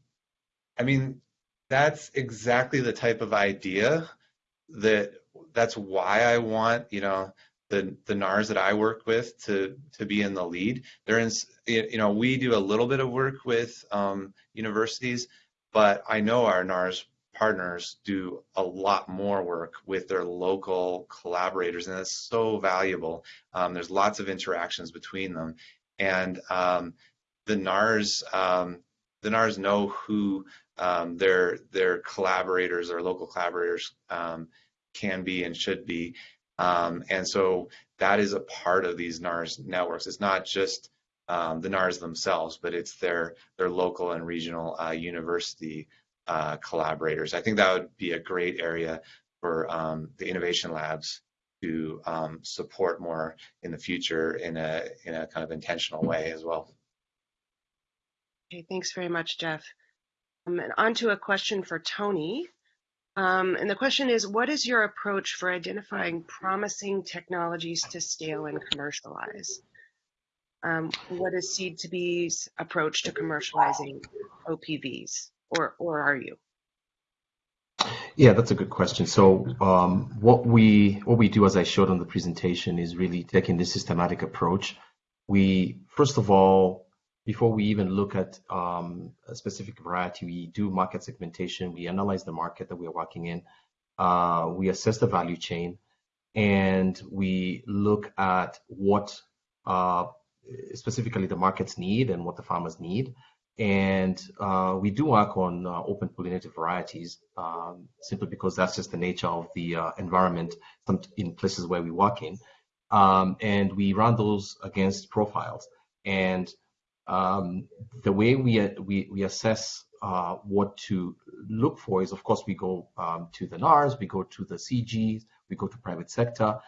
I mean, that's exactly the type of idea that that's why I want, you know, the the NARS that I work with to to be in the lead. They're in, you know, we do a little bit of work with um, universities, but I know our NARS partners do a lot more work with their local collaborators, and it's so valuable. Um, there's lots of interactions between them, and um, the NARS um, the NARS know who um, their their collaborators or local collaborators um, can be and should be, um, and so that is a part of these NARS networks. It's not just um, the NARS themselves, but it's their their local and regional uh, university uh, collaborators. I think that would be a great area for um, the innovation labs to um, support more in the future in a in a kind of intentional way as well. Okay, thanks very much, Geoff. Um, and on to a question for Tony. Um, and the question is, what is your approach for identifying promising technologies to scale and commercialize? Um, what is Seeds2B's approach to commercializing OPVs, or, or are you? Yeah, that's a good question. So um, what we what we do, as I showed on the presentation, is really taking this systematic approach. We first of all, before we even look at um, a specific variety, we do market segmentation. We analyze the market that we are working in. Uh, we assess the value chain, and we look at what uh, specifically the markets need and what the farmers need. And uh, we do work on uh, open pollinated varieties um, simply because that's just the nature of the uh, environment in places where we work in. Um, and we run those against profiles. And um, the way we, we, we assess uh, what to look for is, of course, we go um, to the NARS, we go to the CGs, we go to private sector.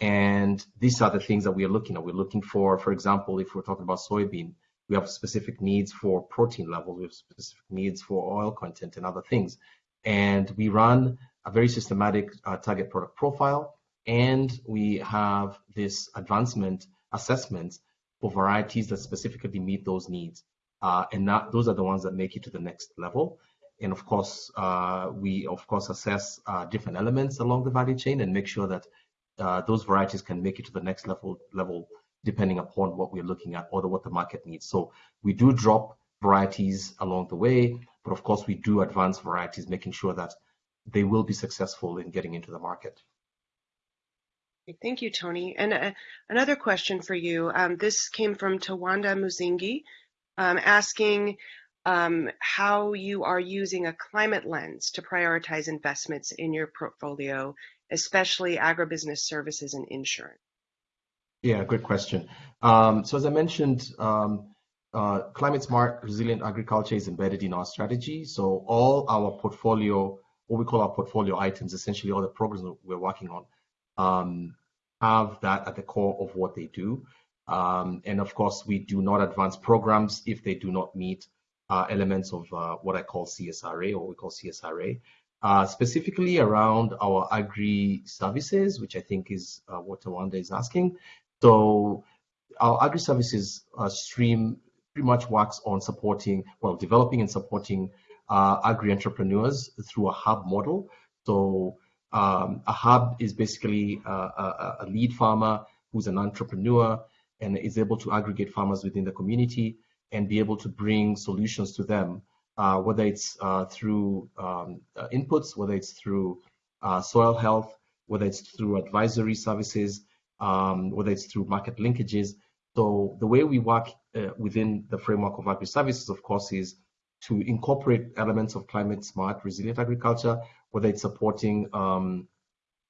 And these are the things that we are looking at. We're looking for, for example, if we're talking about soybean, we have specific needs for protein levels, we have specific needs for oil content and other things. And we run a very systematic uh, target product profile, and we have this advancement assessment for varieties that specifically meet those needs. Uh, and that, those are the ones that make it to the next level. And of course, uh, we of course assess uh, different elements along the value chain and make sure that uh, those varieties can make it to the next level level depending upon what we're looking at or what the market needs. So we do drop varieties along the way, but of course we do advance varieties, making sure that they will be successful in getting into the market. Thank you, Tony. And uh, another question for you. Um, this came from Tawanda Muzingi, um, asking um, how you are using a climate lens to prioritize investments in your portfolio, especially agribusiness services and insurance. Yeah, great question. Um, so as I mentioned, um, uh, climate smart, resilient agriculture is embedded in our strategy. So all our portfolio, what we call our portfolio items, essentially all the programs we're working on, um, have that at the core of what they do. Um, and of course, we do not advance programs if they do not meet uh, elements of uh, what I call CSRA or we call CSRA. Uh, specifically around our agri services, which I think is uh, what Tawanda is asking. So our agri services uh, stream pretty much works on supporting, well, developing and supporting uh, agri entrepreneurs through a hub model. So um, a hub is basically a, a, a, lead farmer who's an entrepreneur and is able to aggregate farmers within the community and be able to bring solutions to them, uh, whether it's uh, through um, uh, inputs, whether it's through uh, soil health, whether it's through advisory services, um, whether it's through market linkages. So the way we work uh, within the framework of agri-services, of course, is to incorporate elements of climate smart, resilient agriculture, whether it's supporting um,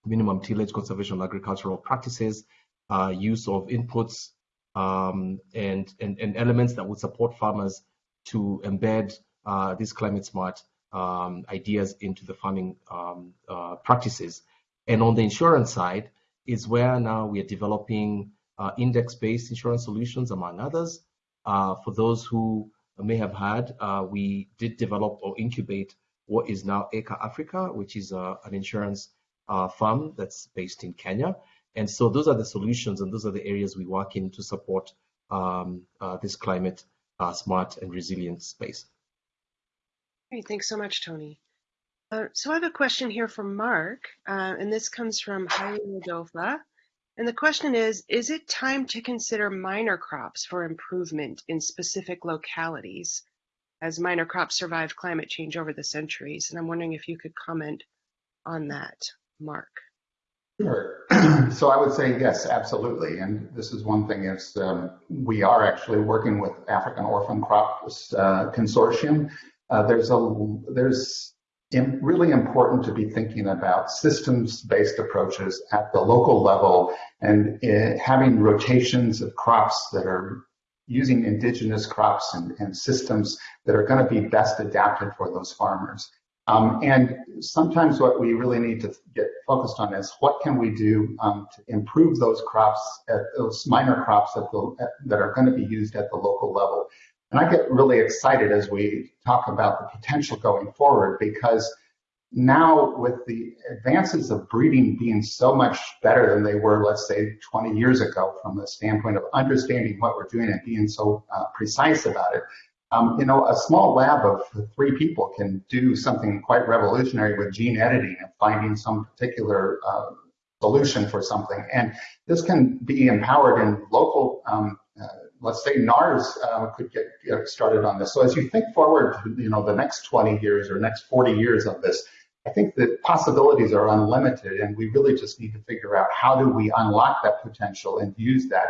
minimum tillage conservation agricultural practices, uh, use of inputs, um, and, and, and elements that would support farmers to embed uh, these climate smart um, ideas into the farming um, uh, practices. And on the insurance side is where now we are developing uh, index-based insurance solutions, among others. Uh, for those who may have had, uh, we did develop or incubate what is now ACRE Africa, which is uh, an insurance firm that's based in Kenya. And so those are the solutions and those are the areas we work in to support um, this climate smart and resilient space. Great, thanks so much, Tony. Uh, so I have a question here from Mark, uh, and this comes from Haile Modofa. And the question is, is it time to consider minor crops for improvement in specific localities as minor crops survived climate change over the centuries? And I'm wondering if you could comment on that, Mark. Sure. so I would say yes, absolutely. And this is one thing is um, we are actually working with African Orphan Crops uh, Consortium. Uh, there's a there's really important to be thinking about systems-based approaches at the local level and uh, having rotations of crops that are using indigenous crops and, and systems that are going to be best adapted for those farmers. Um, and sometimes what we really need to get focused on is what can we do um, to improve those crops, those minor crops the, at, that are going to be used at the local level. And I get really excited as we talk about the potential going forward because now with the advances of breeding being so much better than they were, let's say 20 years ago from the standpoint of understanding what we're doing and being so uh, precise about it, um, you know, a small lab of three people can do something quite revolutionary with gene editing and finding some particular uh, solution for something. And this can be empowered in local, um, let's say NARS uh, could get, get, started on this. So as you think forward, you know, the next 20 years or next 40 years of this, I think the possibilities are unlimited and we really just need to figure out how do we unlock that potential and use that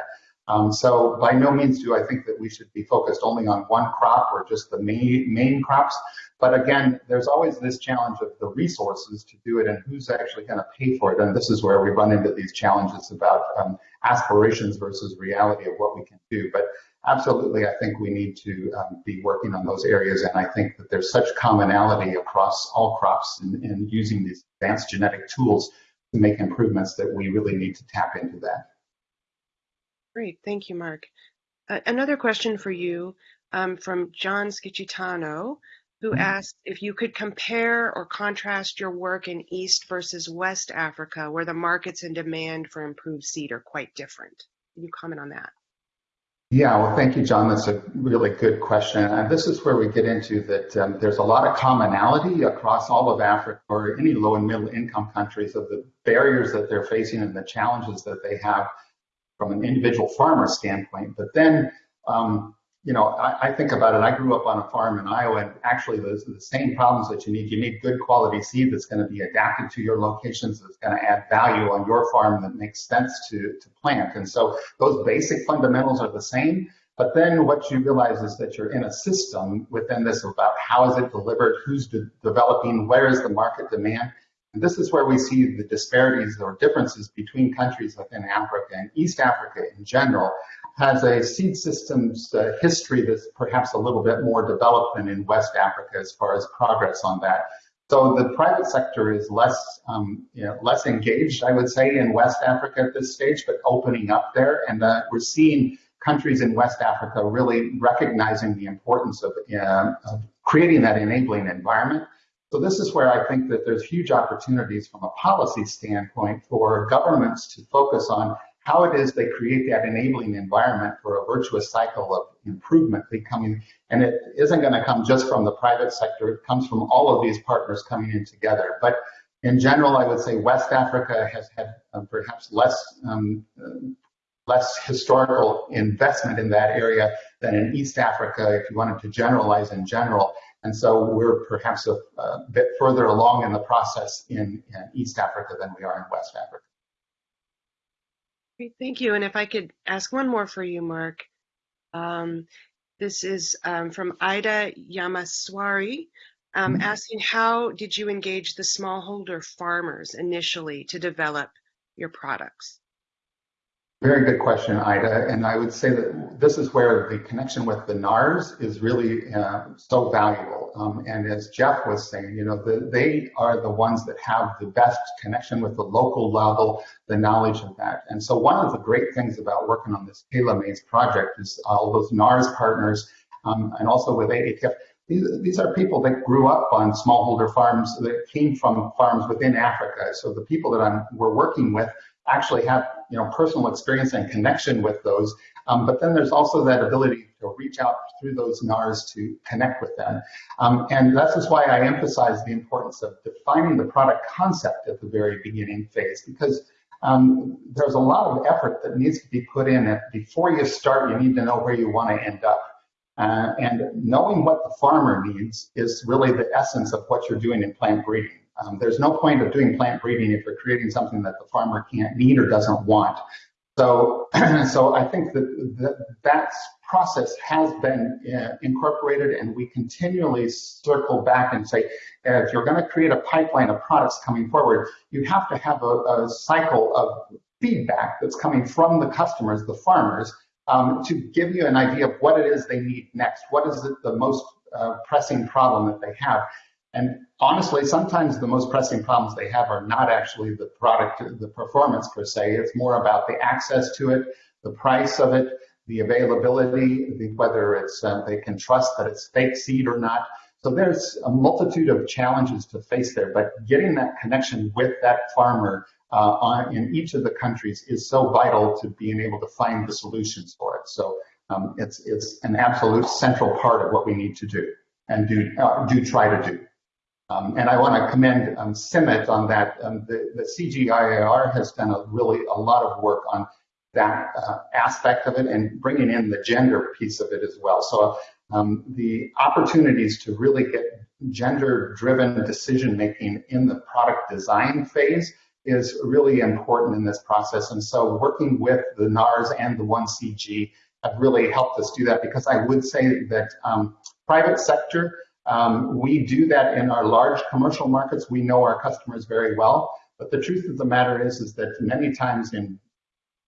um, so by no means do I think that we should be focused only on one crop or just the main, main crops. But again, there's always this challenge of the resources to do it and who's actually going to pay for it. And this is where we run into these challenges about um, aspirations versus reality of what we can do. But absolutely, I think we need to um, be working on those areas. And I think that there's such commonality across all crops in, in using these advanced genetic tools to make improvements that we really need to tap into that. Great, thank you, Mark. Uh, another question for you um, from John Schicitano, who mm-hmm. asked if you could compare or contrast your work in East versus West Africa, where the markets and demand for improved seed are quite different. Can you comment on that? Yeah, well, thank you, John. That's a really good question. And this is where we get into that um, there's a lot of commonality across all of Africa or any low and middle income countries of the barriers that they're facing and the challenges that they have from an individual farmer standpoint. But then, um, you know, I, I, think about it. I grew up on a farm in Iowa, and actually, those are the same problems that you need. You need good quality seed that's going to be adapted to your locations, that's going to add value on your farm that makes sense to, to plant. And so, those basic fundamentals are the same. But then what you realize is that you're in a system within this about how is it delivered, who's de developing, where is the market demand, and this is where we see the disparities or differences between countries within Africa and East Africa in general has a seed systems uh, history that's perhaps a little bit more developed than in West Africa as far as progress on that. So the private sector is less, um, you know, less engaged, I would say, in West Africa at this stage, but opening up there. And uh, we're seeing countries in West Africa really recognizing the importance of, uh, of creating that enabling environment. So this is where I think that there's huge opportunities from a policy standpoint for governments to focus on how it is they create that enabling environment for a virtuous cycle of improvement becoming, and it isn't going to come just from the private sector, it comes from all of these partners coming in together. But in general, I would say West Africa has had um, perhaps less um, less historical investment in that area than in East Africa, if you wanted to generalize in general. And so we're perhaps a, a bit further along in the process in, in East Africa than we are in West Africa. Great, thank you. And if I could ask one more for you, Mark. Um, this is um, from Ida Yamaswari, um, Mhm. asking how did you engage the smallholder farmers initially to develop your products? Very good question, Ida. And I would say that this is where the connection with the NARS is really uh, so valuable. Um, and as Geoff was saying, you know, the, they are the ones that have the best connection with the local level, the knowledge of that. And so one of the great things about working on this TELA Maize project is all those NARS partners um, and also with AATF. These, these are people that grew up on smallholder farms that came from farms within Africa. So the people that I'm, we're working with actually have you know personal experience and connection with those. Um, but then there's also that ability to reach out through those NARs to connect with them. Um, and this is why I emphasize the importance of defining the product concept at the very beginning phase because um, there's a lot of effort that needs to be put in. Before you start, you need to know where you want to end up. Uh, and knowing what the farmer needs is really the essence of what you're doing in plant breeding. Um, there's no point of doing plant breeding if you're creating something that the farmer can't need or doesn't want. So, so I think that that, that process has been uh, incorporated, and we continually circle back and say, if you're going to create a pipeline of products coming forward, you have to have a, a cycle of feedback that's coming from the customers, the farmers, um, to give you an idea of what it is they need next. What is it, the most uh, pressing problem that they have? And honestly, sometimes the most pressing problems they have are not actually the product, the performance per se. It's more about the access to it, the price of it, the availability, the, whether it's uh, they can trust that it's fake seed or not. So there's a multitude of challenges to face there, but getting that connection with that farmer uh, on, in each of the countries is so vital to being able to find the solutions for it. So um, it's it's an absolute central part of what we need to do and do uh, do try to do. Um, and I want to commend um, on that. Um, the, the CGIAR has done a really a lot of work on that uh, aspect of it and bringing in the gender piece of it as well. So um, the opportunities to really get gender-driven decision making in the product design phase is really important in this process. And so working with the NARS and the 1CG have really helped us do that because I would say that um, private sector um, we do that in our large commercial markets. We know our customers very well. But the truth of the matter is, is that many times in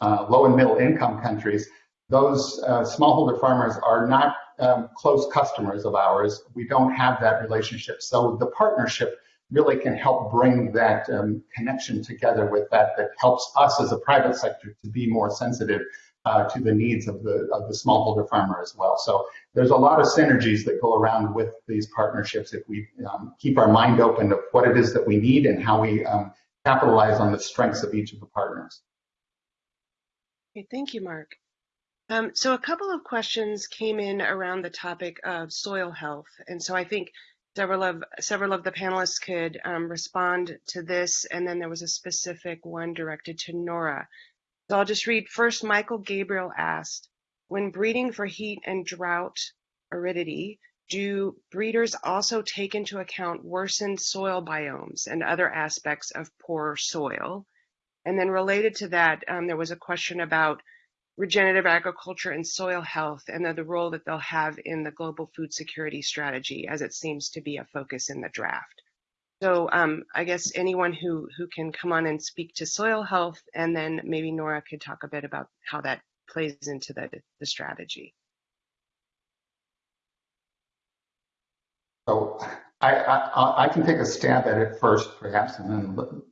uh, low and middle income countries, those uh, smallholder farmers are not um, close customers of ours. We don't have that relationship. So the partnership really can help bring that um, connection together with that, that helps us as a private sector to be more sensitive uh, to the needs of the of the smallholder farmer as well. So there's a lot of synergies that go around with these partnerships if we um, keep our mind open to what it is that we need and how we um, capitalize on the strengths of each of the partners. Okay, thank you, Mark. Um, so a couple of questions came in around the topic of soil health, and so I think several of several of the panelists could um, respond to this, and then there was a specific one directed to Nora. So I'll just read first. Michael Gabriel asked, when breeding for heat and drought aridity, do breeders also take into account worsened soil biomes and other aspects of poor soil? And then related to that, um, there was a question about regenerative agriculture and soil health and the, the role that they'll have in the global food security strategy as it seems to be a focus in the draft. So um, I guess anyone who, who can come on and speak to soil health, and then maybe Nora could talk a bit about how that plays into the, the strategy. So I, I, I can take a stab at it first, perhaps, and then,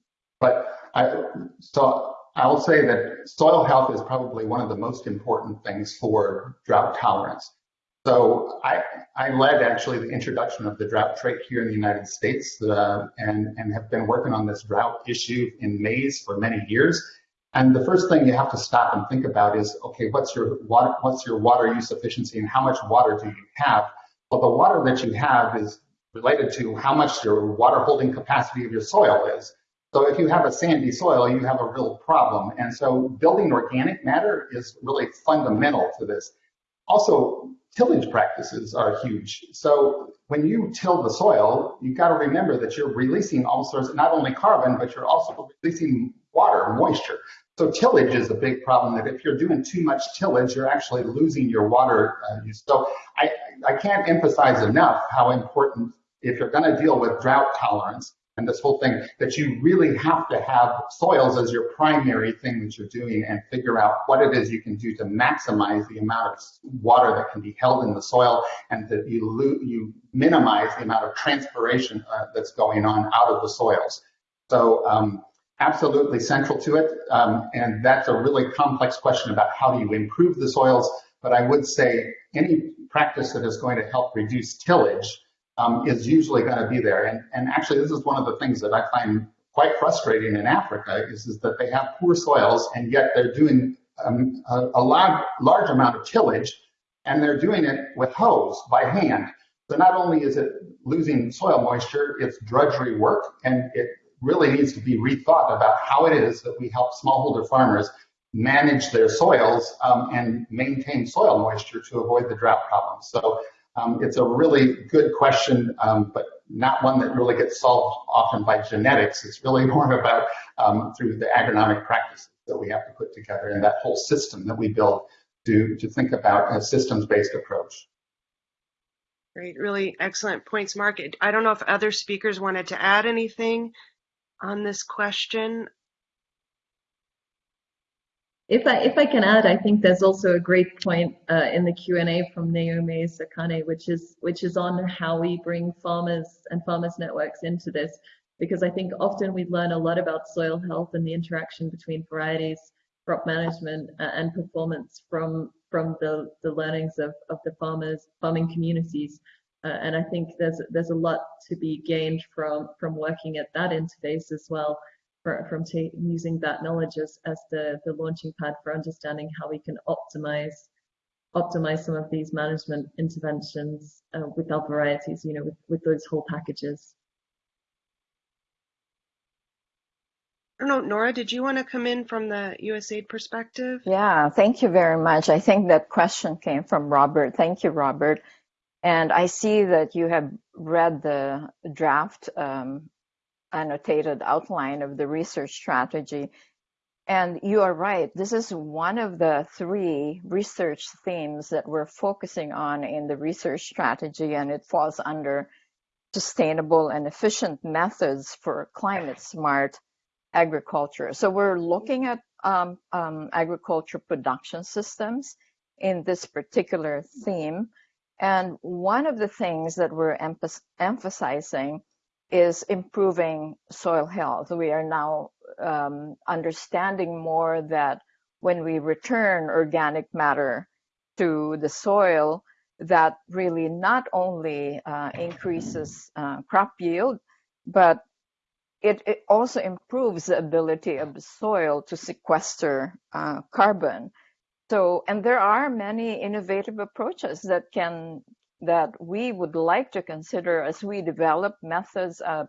but I, so I'll say that soil health is probably one of the most important things for drought tolerance. So I, I led actually the introduction of the drought trait here in the United States uh, and, and have been working on this drought issue in maize for many years. And the first thing you have to stop and think about is, okay, what's your water, what's your water use efficiency and how much water do you have? Well, the water that you have is related to how much your water holding capacity of your soil is. So if you have a sandy soil, you have a real problem. And so building organic matter is really fundamental to this. also, tillage practices are huge. So when you till the soil, you've got to remember that you're releasing all sorts, not only carbon, but you're also releasing water, moisture. So tillage is a big problem that if you're doing too much tillage, you're actually losing your water uh. So I, I can't emphasize enough how important, if you're going to deal with drought tolerance, and this whole thing that you really have to have soils as your primary thing that you're doing and figure out what it is you can do to maximize the amount of water that can be held in the soil and that you you minimize the amount of transpiration uh, that's going on out of the soils. So um, absolutely central to it. Um, and that's a really complex question about how do you improve the soils. But I would say any practice that is going to help reduce tillage um, is usually going to be there. And, and actually, this is one of the things that I find quite frustrating in Africa is, is that they have poor soils and yet they're doing um, a, a large, large amount of tillage and they're doing it with hose by hand. So not only is it losing soil moisture, it's drudgery work and it really needs to be rethought about how it is that we help smallholder farmers manage their soils um, and maintain soil moisture to avoid the drought problems. So um, it's a really good question, um, but not one that really gets solved often by genetics. It's really more about um, through the agronomic practices that we have to put together and that whole system that we build to, to think about a systems-based approach. Great, really excellent points, Mark. I don't know if other speakers wanted to add anything on this question. If I, if I can add, I think there's also a great point uh, in the Q&A from Naomi Sakane, which is, which is on how we bring farmers and farmers networks into this, because I think often we learn a lot about soil health and the interaction between varieties, crop management uh, and performance from, from the, the learnings of, of the farmers, farming communities. Uh, and I think there's, there's a lot to be gained from, from working at that interface as well for, from using that knowledge as, as the, the launching pad for understanding how we can optimize optimize some of these management interventions uh, with our varieties, you know, with, with those whole packages. I don't know, Nora, did you want to come in from the USAID perspective? Yeah, thank you very much. I think that question came from Robert. Thank you, Robert. And I see that you have read the draft um, annotated outline of the research strategy. And you are right, this is one of the three research themes that we're focusing on in the research strategy, and it falls under sustainable and efficient methods for climate smart agriculture. So we're looking at um, um, agriculture production systems in this particular theme. And one of the things that we're emphasizing is improving soil health. We are now um, understanding more that when we return organic matter to the soil, that really not only uh, increases uh, crop yield, but it, it, also improves the ability of the soil to sequester uh, carbon. So, and there are many innovative approaches that can that we would like to consider as we develop methods of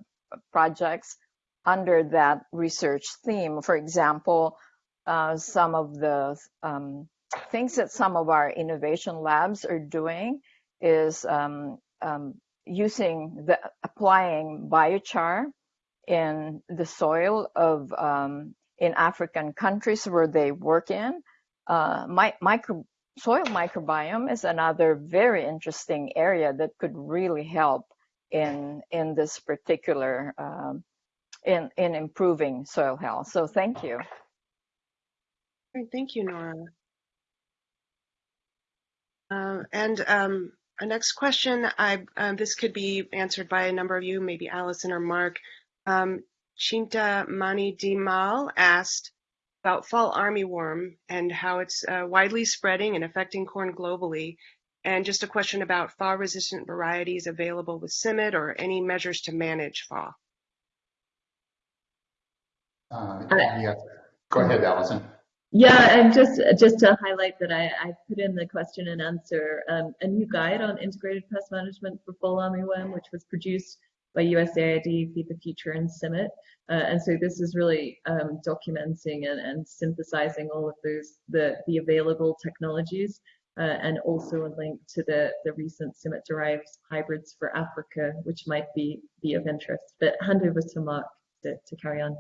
projects under that research theme. For example, uh, some of the um, things that some of our innovation labs are doing is um, um, using the applying biochar in the soil of um, in African countries where they work in. Uh, my, micro, soil microbiome is another very interesting area that could really help in in this particular um, in in improving soil health. So thank you. Thank you, Nora. Uh, and um, our next question, I um, this could be answered by a number of you, maybe Alison or Mark. Um, Chinta Mani Dimal asked, about fall armyworm and how it's uh, widely spreading and affecting corn globally. And just a question about fall-resistant varieties available with CIMMYT or any measures to manage fall. Uh, yeah. Go ahead, Alison. Yeah, and just just to highlight that I, I put in the question and answer um, a new guide on integrated pest management for fall armyworm, which was produced by USAID, Feed the Future, and CIMMYT. Uh, and so this is really um, documenting and, and, synthesizing all of those the, the available technologies uh, and also a link to the, the recent CIMMYT-derived hybrids for Africa, which might be, be of interest. But hand over to Mark to, to carry on.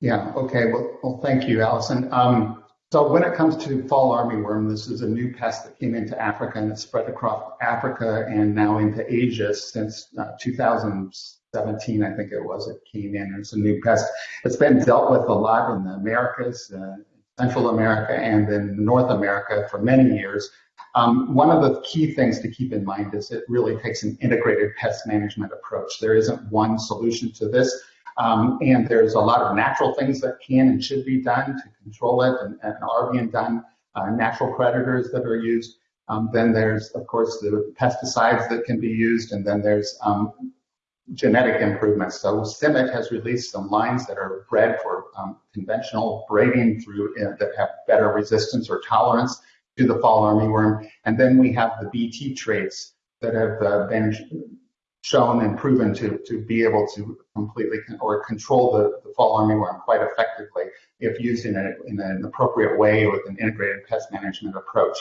Yeah, okay. Well, well thank you, Alison. Um, so when it comes to fall armyworm, this is a new pest that came into Africa and it's spread across Africa and now into Asia since uh, 2017, I think it was, it came in. It's a new pest. It's been dealt with a lot in the Americas, uh, Central America, and in North America for many years. Um, one of the key things to keep in mind is it really takes an integrated pest management approach. There isn't one solution to this. Um, and there's a lot of natural things that can and should be done to control it and, and are being done, uh, natural predators that are used. Um, then there's, of course, the pesticides that can be used, and then there's um, genetic improvements. So CIMMYT has released some lines that are bred for um, conventional breeding through uh, that have better resistance or tolerance to the fall armyworm. And then we have the BT traits that have uh, been shown and proven to, to be able to completely con or control the, the fall armyworm quite effectively if used in, a, in an appropriate way with an integrated pest management approach.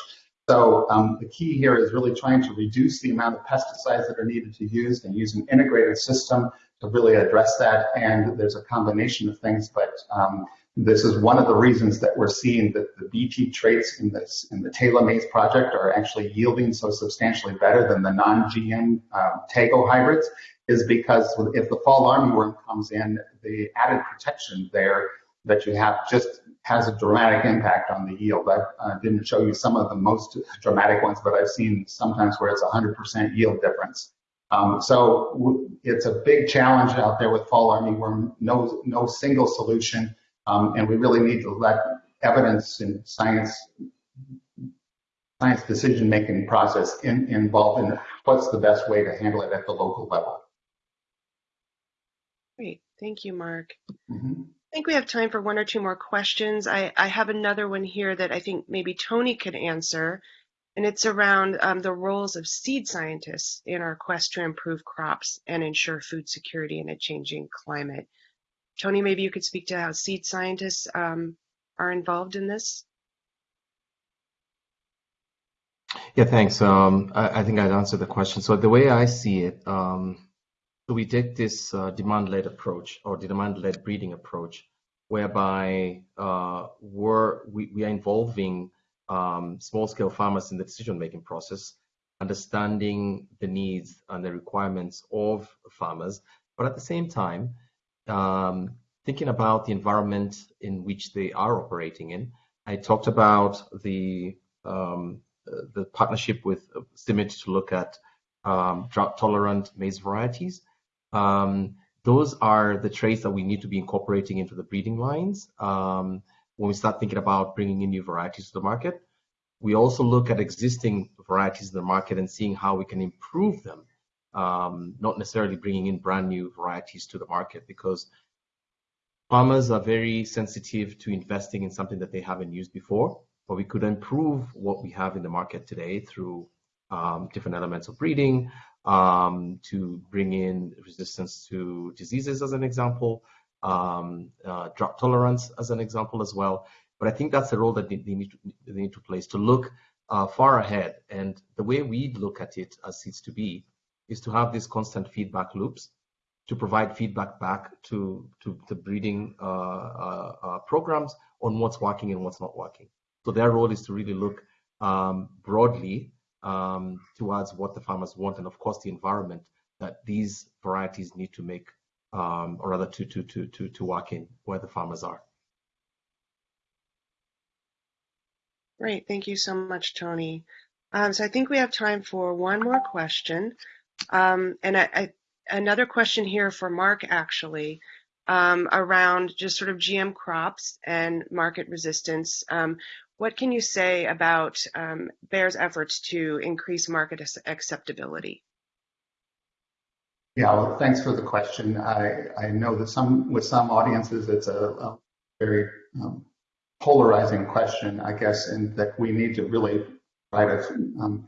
So um, the key here is really trying to reduce the amount of pesticides that are needed to use and use an integrated system to really address that. And there's a combination of things, but um, this is one of the reasons that we're seeing that the BT traits in this in the TELA Maize project are actually yielding so substantially better than the non-GM um, Tago hybrids is because if the fall armyworm comes in, the added protection there that you have just has a dramatic impact on the yield. I uh, didn't show you some of the most dramatic ones, but I've seen sometimes where it's 100% yield difference. Um, so it's a big challenge out there with fall armyworm. No, no single solution. Um, and we really need to let evidence and science science decision making process in, involved in what's the best way to handle it at the local level. Great, thank you, Mark. Mm-hmm. I think we have time for one or two more questions. I, I have another one here that I think maybe Tony could answer, and it's around um, the roles of seed scientists in our quest to improve crops and ensure food security in a changing climate. Tony, maybe you could speak to how seed scientists um, are involved in this. Yeah, thanks. Um, I, I, think I answered the question. So the way I see it, um, so we take this uh, demand-led approach or the demand-led breeding approach, whereby uh, we're, we, we are involving um, small-scale farmers in the decision-making process, understanding the needs and the requirements of farmers, but at the same time, um, thinking about the environment in which they are operating in. I talked about the um, the partnership with CIMMYT to look at um, drought-tolerant maize varieties. Um, those are the traits that we need to be incorporating into the breeding lines um, when we start thinking about bringing in new varieties to the market. We also look at existing varieties in the market and seeing how we can improve them um, not necessarily bringing in brand new varieties to the market because farmers are very sensitive to investing in something that they haven't used before. But we could improve what we have in the market today through um, different elements of breeding, um, to bring in resistance to diseases as an example, um, uh, drought tolerance as an example as well. But I think that's the role that they, they need, to, they need to play to look uh, far ahead. And the way we look at it as Seeds2B is to have these constant feedback loops to provide feedback back to, to the breeding uh, uh, uh, programs on what's working and what's not working. So their role is to really look um, broadly um, towards what the farmers want and of course the environment that these varieties need to make um, or rather to, to, to, to, to work in where the farmers are. Great, thank you so much, Tony. Um, so I think we have time for one more question. Um, and I, I, another question here for Mark, actually, um, around just sort of GM crops and market resistance. Um, what can you say about um, Bayer's efforts to increase market acceptability? Yeah, well, thanks for the question. I, I know that some with some audiences it's a, a very um, polarizing question, I guess, and that we need to really try to um,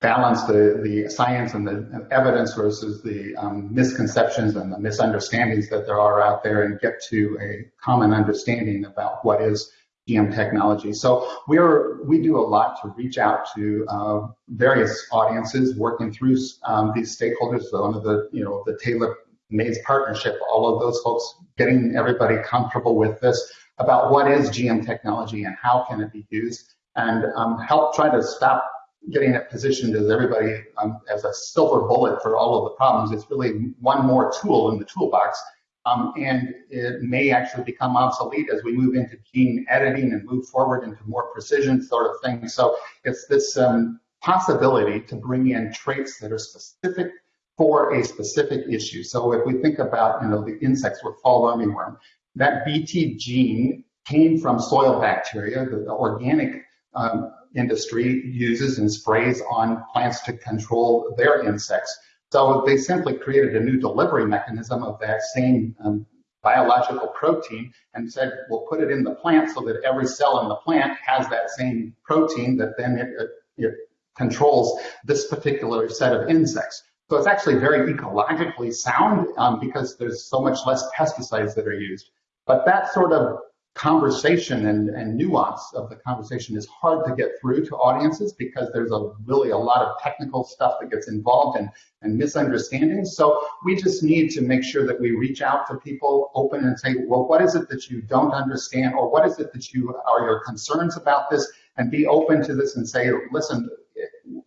balance the, the science and the evidence versus the um, misconceptions and the misunderstandings that there are out there and get to a common understanding about what is GM technology. So we're we do a lot to reach out to uh, various audiences, working through um, these stakeholders. So under the you know the TELA Maize partnership, all of those folks getting everybody comfortable with this about what is GM technology and how can it be used, and um, help try to stop getting it positioned as everybody um, as a silver bullet for all of the problems. It's really one more tool in the toolbox um, and it may actually become obsolete as we move into gene editing and move forward into more precision sort of things. So it's this um, possibility to bring in traits that are specific for a specific issue. So if we think about, you know, the insects with fall armyworm, that Bt gene came from soil bacteria, the, the organic um, industry uses and sprays on plants to control their insects. So they simply created a new delivery mechanism of that same um, biological protein and said, we'll put it in the plant so that every cell in the plant has that same protein that then it, it, it controls this particular set of insects. So it's actually very ecologically sound um, because there's so much less pesticides that are used. But that sort of conversation and, and nuance of the conversation is hard to get through to audiences because there's a really a lot of technical stuff that gets involved and, and misunderstandings. So we just need to make sure that we reach out to people open and say, well, what is it that you don't understand or what is it that you are your concerns about this and be open to this and say, listen,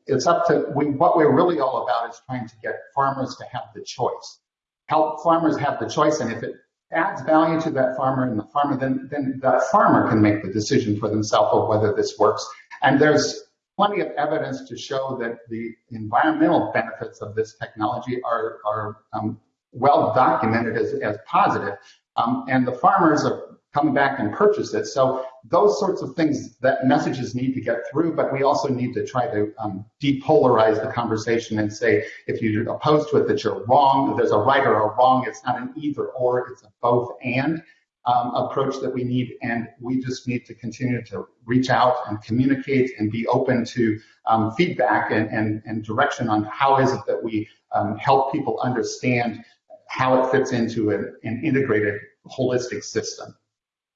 it's up to, we, what we're really all about is trying to get farmers to have the choice. Help farmers have the choice and if it adds value to that farmer and the farmer, then, then that farmer can make the decision for themselves of whether this works. And there's plenty of evidence to show that the environmental benefits of this technology are, are um, well documented as, as positive. Um, and the farmers are come back and purchase it. So those sorts of things, that messages need to get through, but we also need to try to um, depolarize the conversation and say, if you're opposed to it, that you're wrong, there's a right or a wrong, it's not an either or, it's a both and um, approach that we need. And we just need to continue to reach out and communicate and be open to um, feedback and, and, and, direction on how is it that we um, help people understand how it fits into an, an integrated holistic system.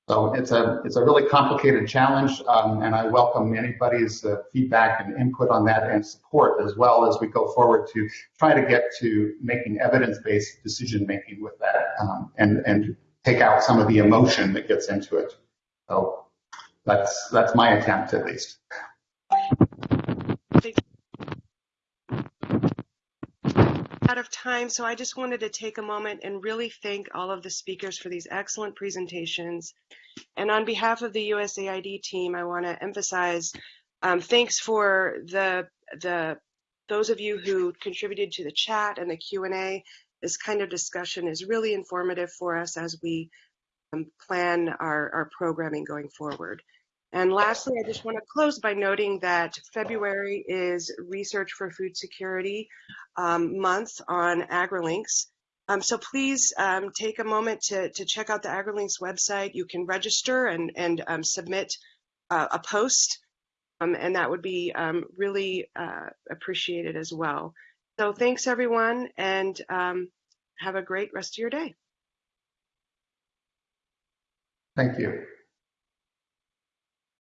So it's a it's a really complicated challenge, um, and I welcome anybody's uh, feedback and input on that and support as well as we go forward to try to get to making evidence-based decision making with that, um, and and take out some of the emotion that gets into it. So that's that's my attempt at least. Out of time, so I just wanted to take a moment and really thank all of the speakers for these excellent presentations. And on behalf of the USAID team, I want to emphasize um, thanks for the the those of you who contributed to the chat and the Q&A. This kind of discussion is really informative for us as we um, plan our, our programming going forward. And lastly, I just want to close by noting that February is Research for Food Security um, month on AgriLinks. Um, so please um, take a moment to, to check out the AgriLinks website. You can register and, and um, submit uh, a post, um, and that would be um, really uh, appreciated as well. So thanks everyone, and have a great rest of your day. Thank you.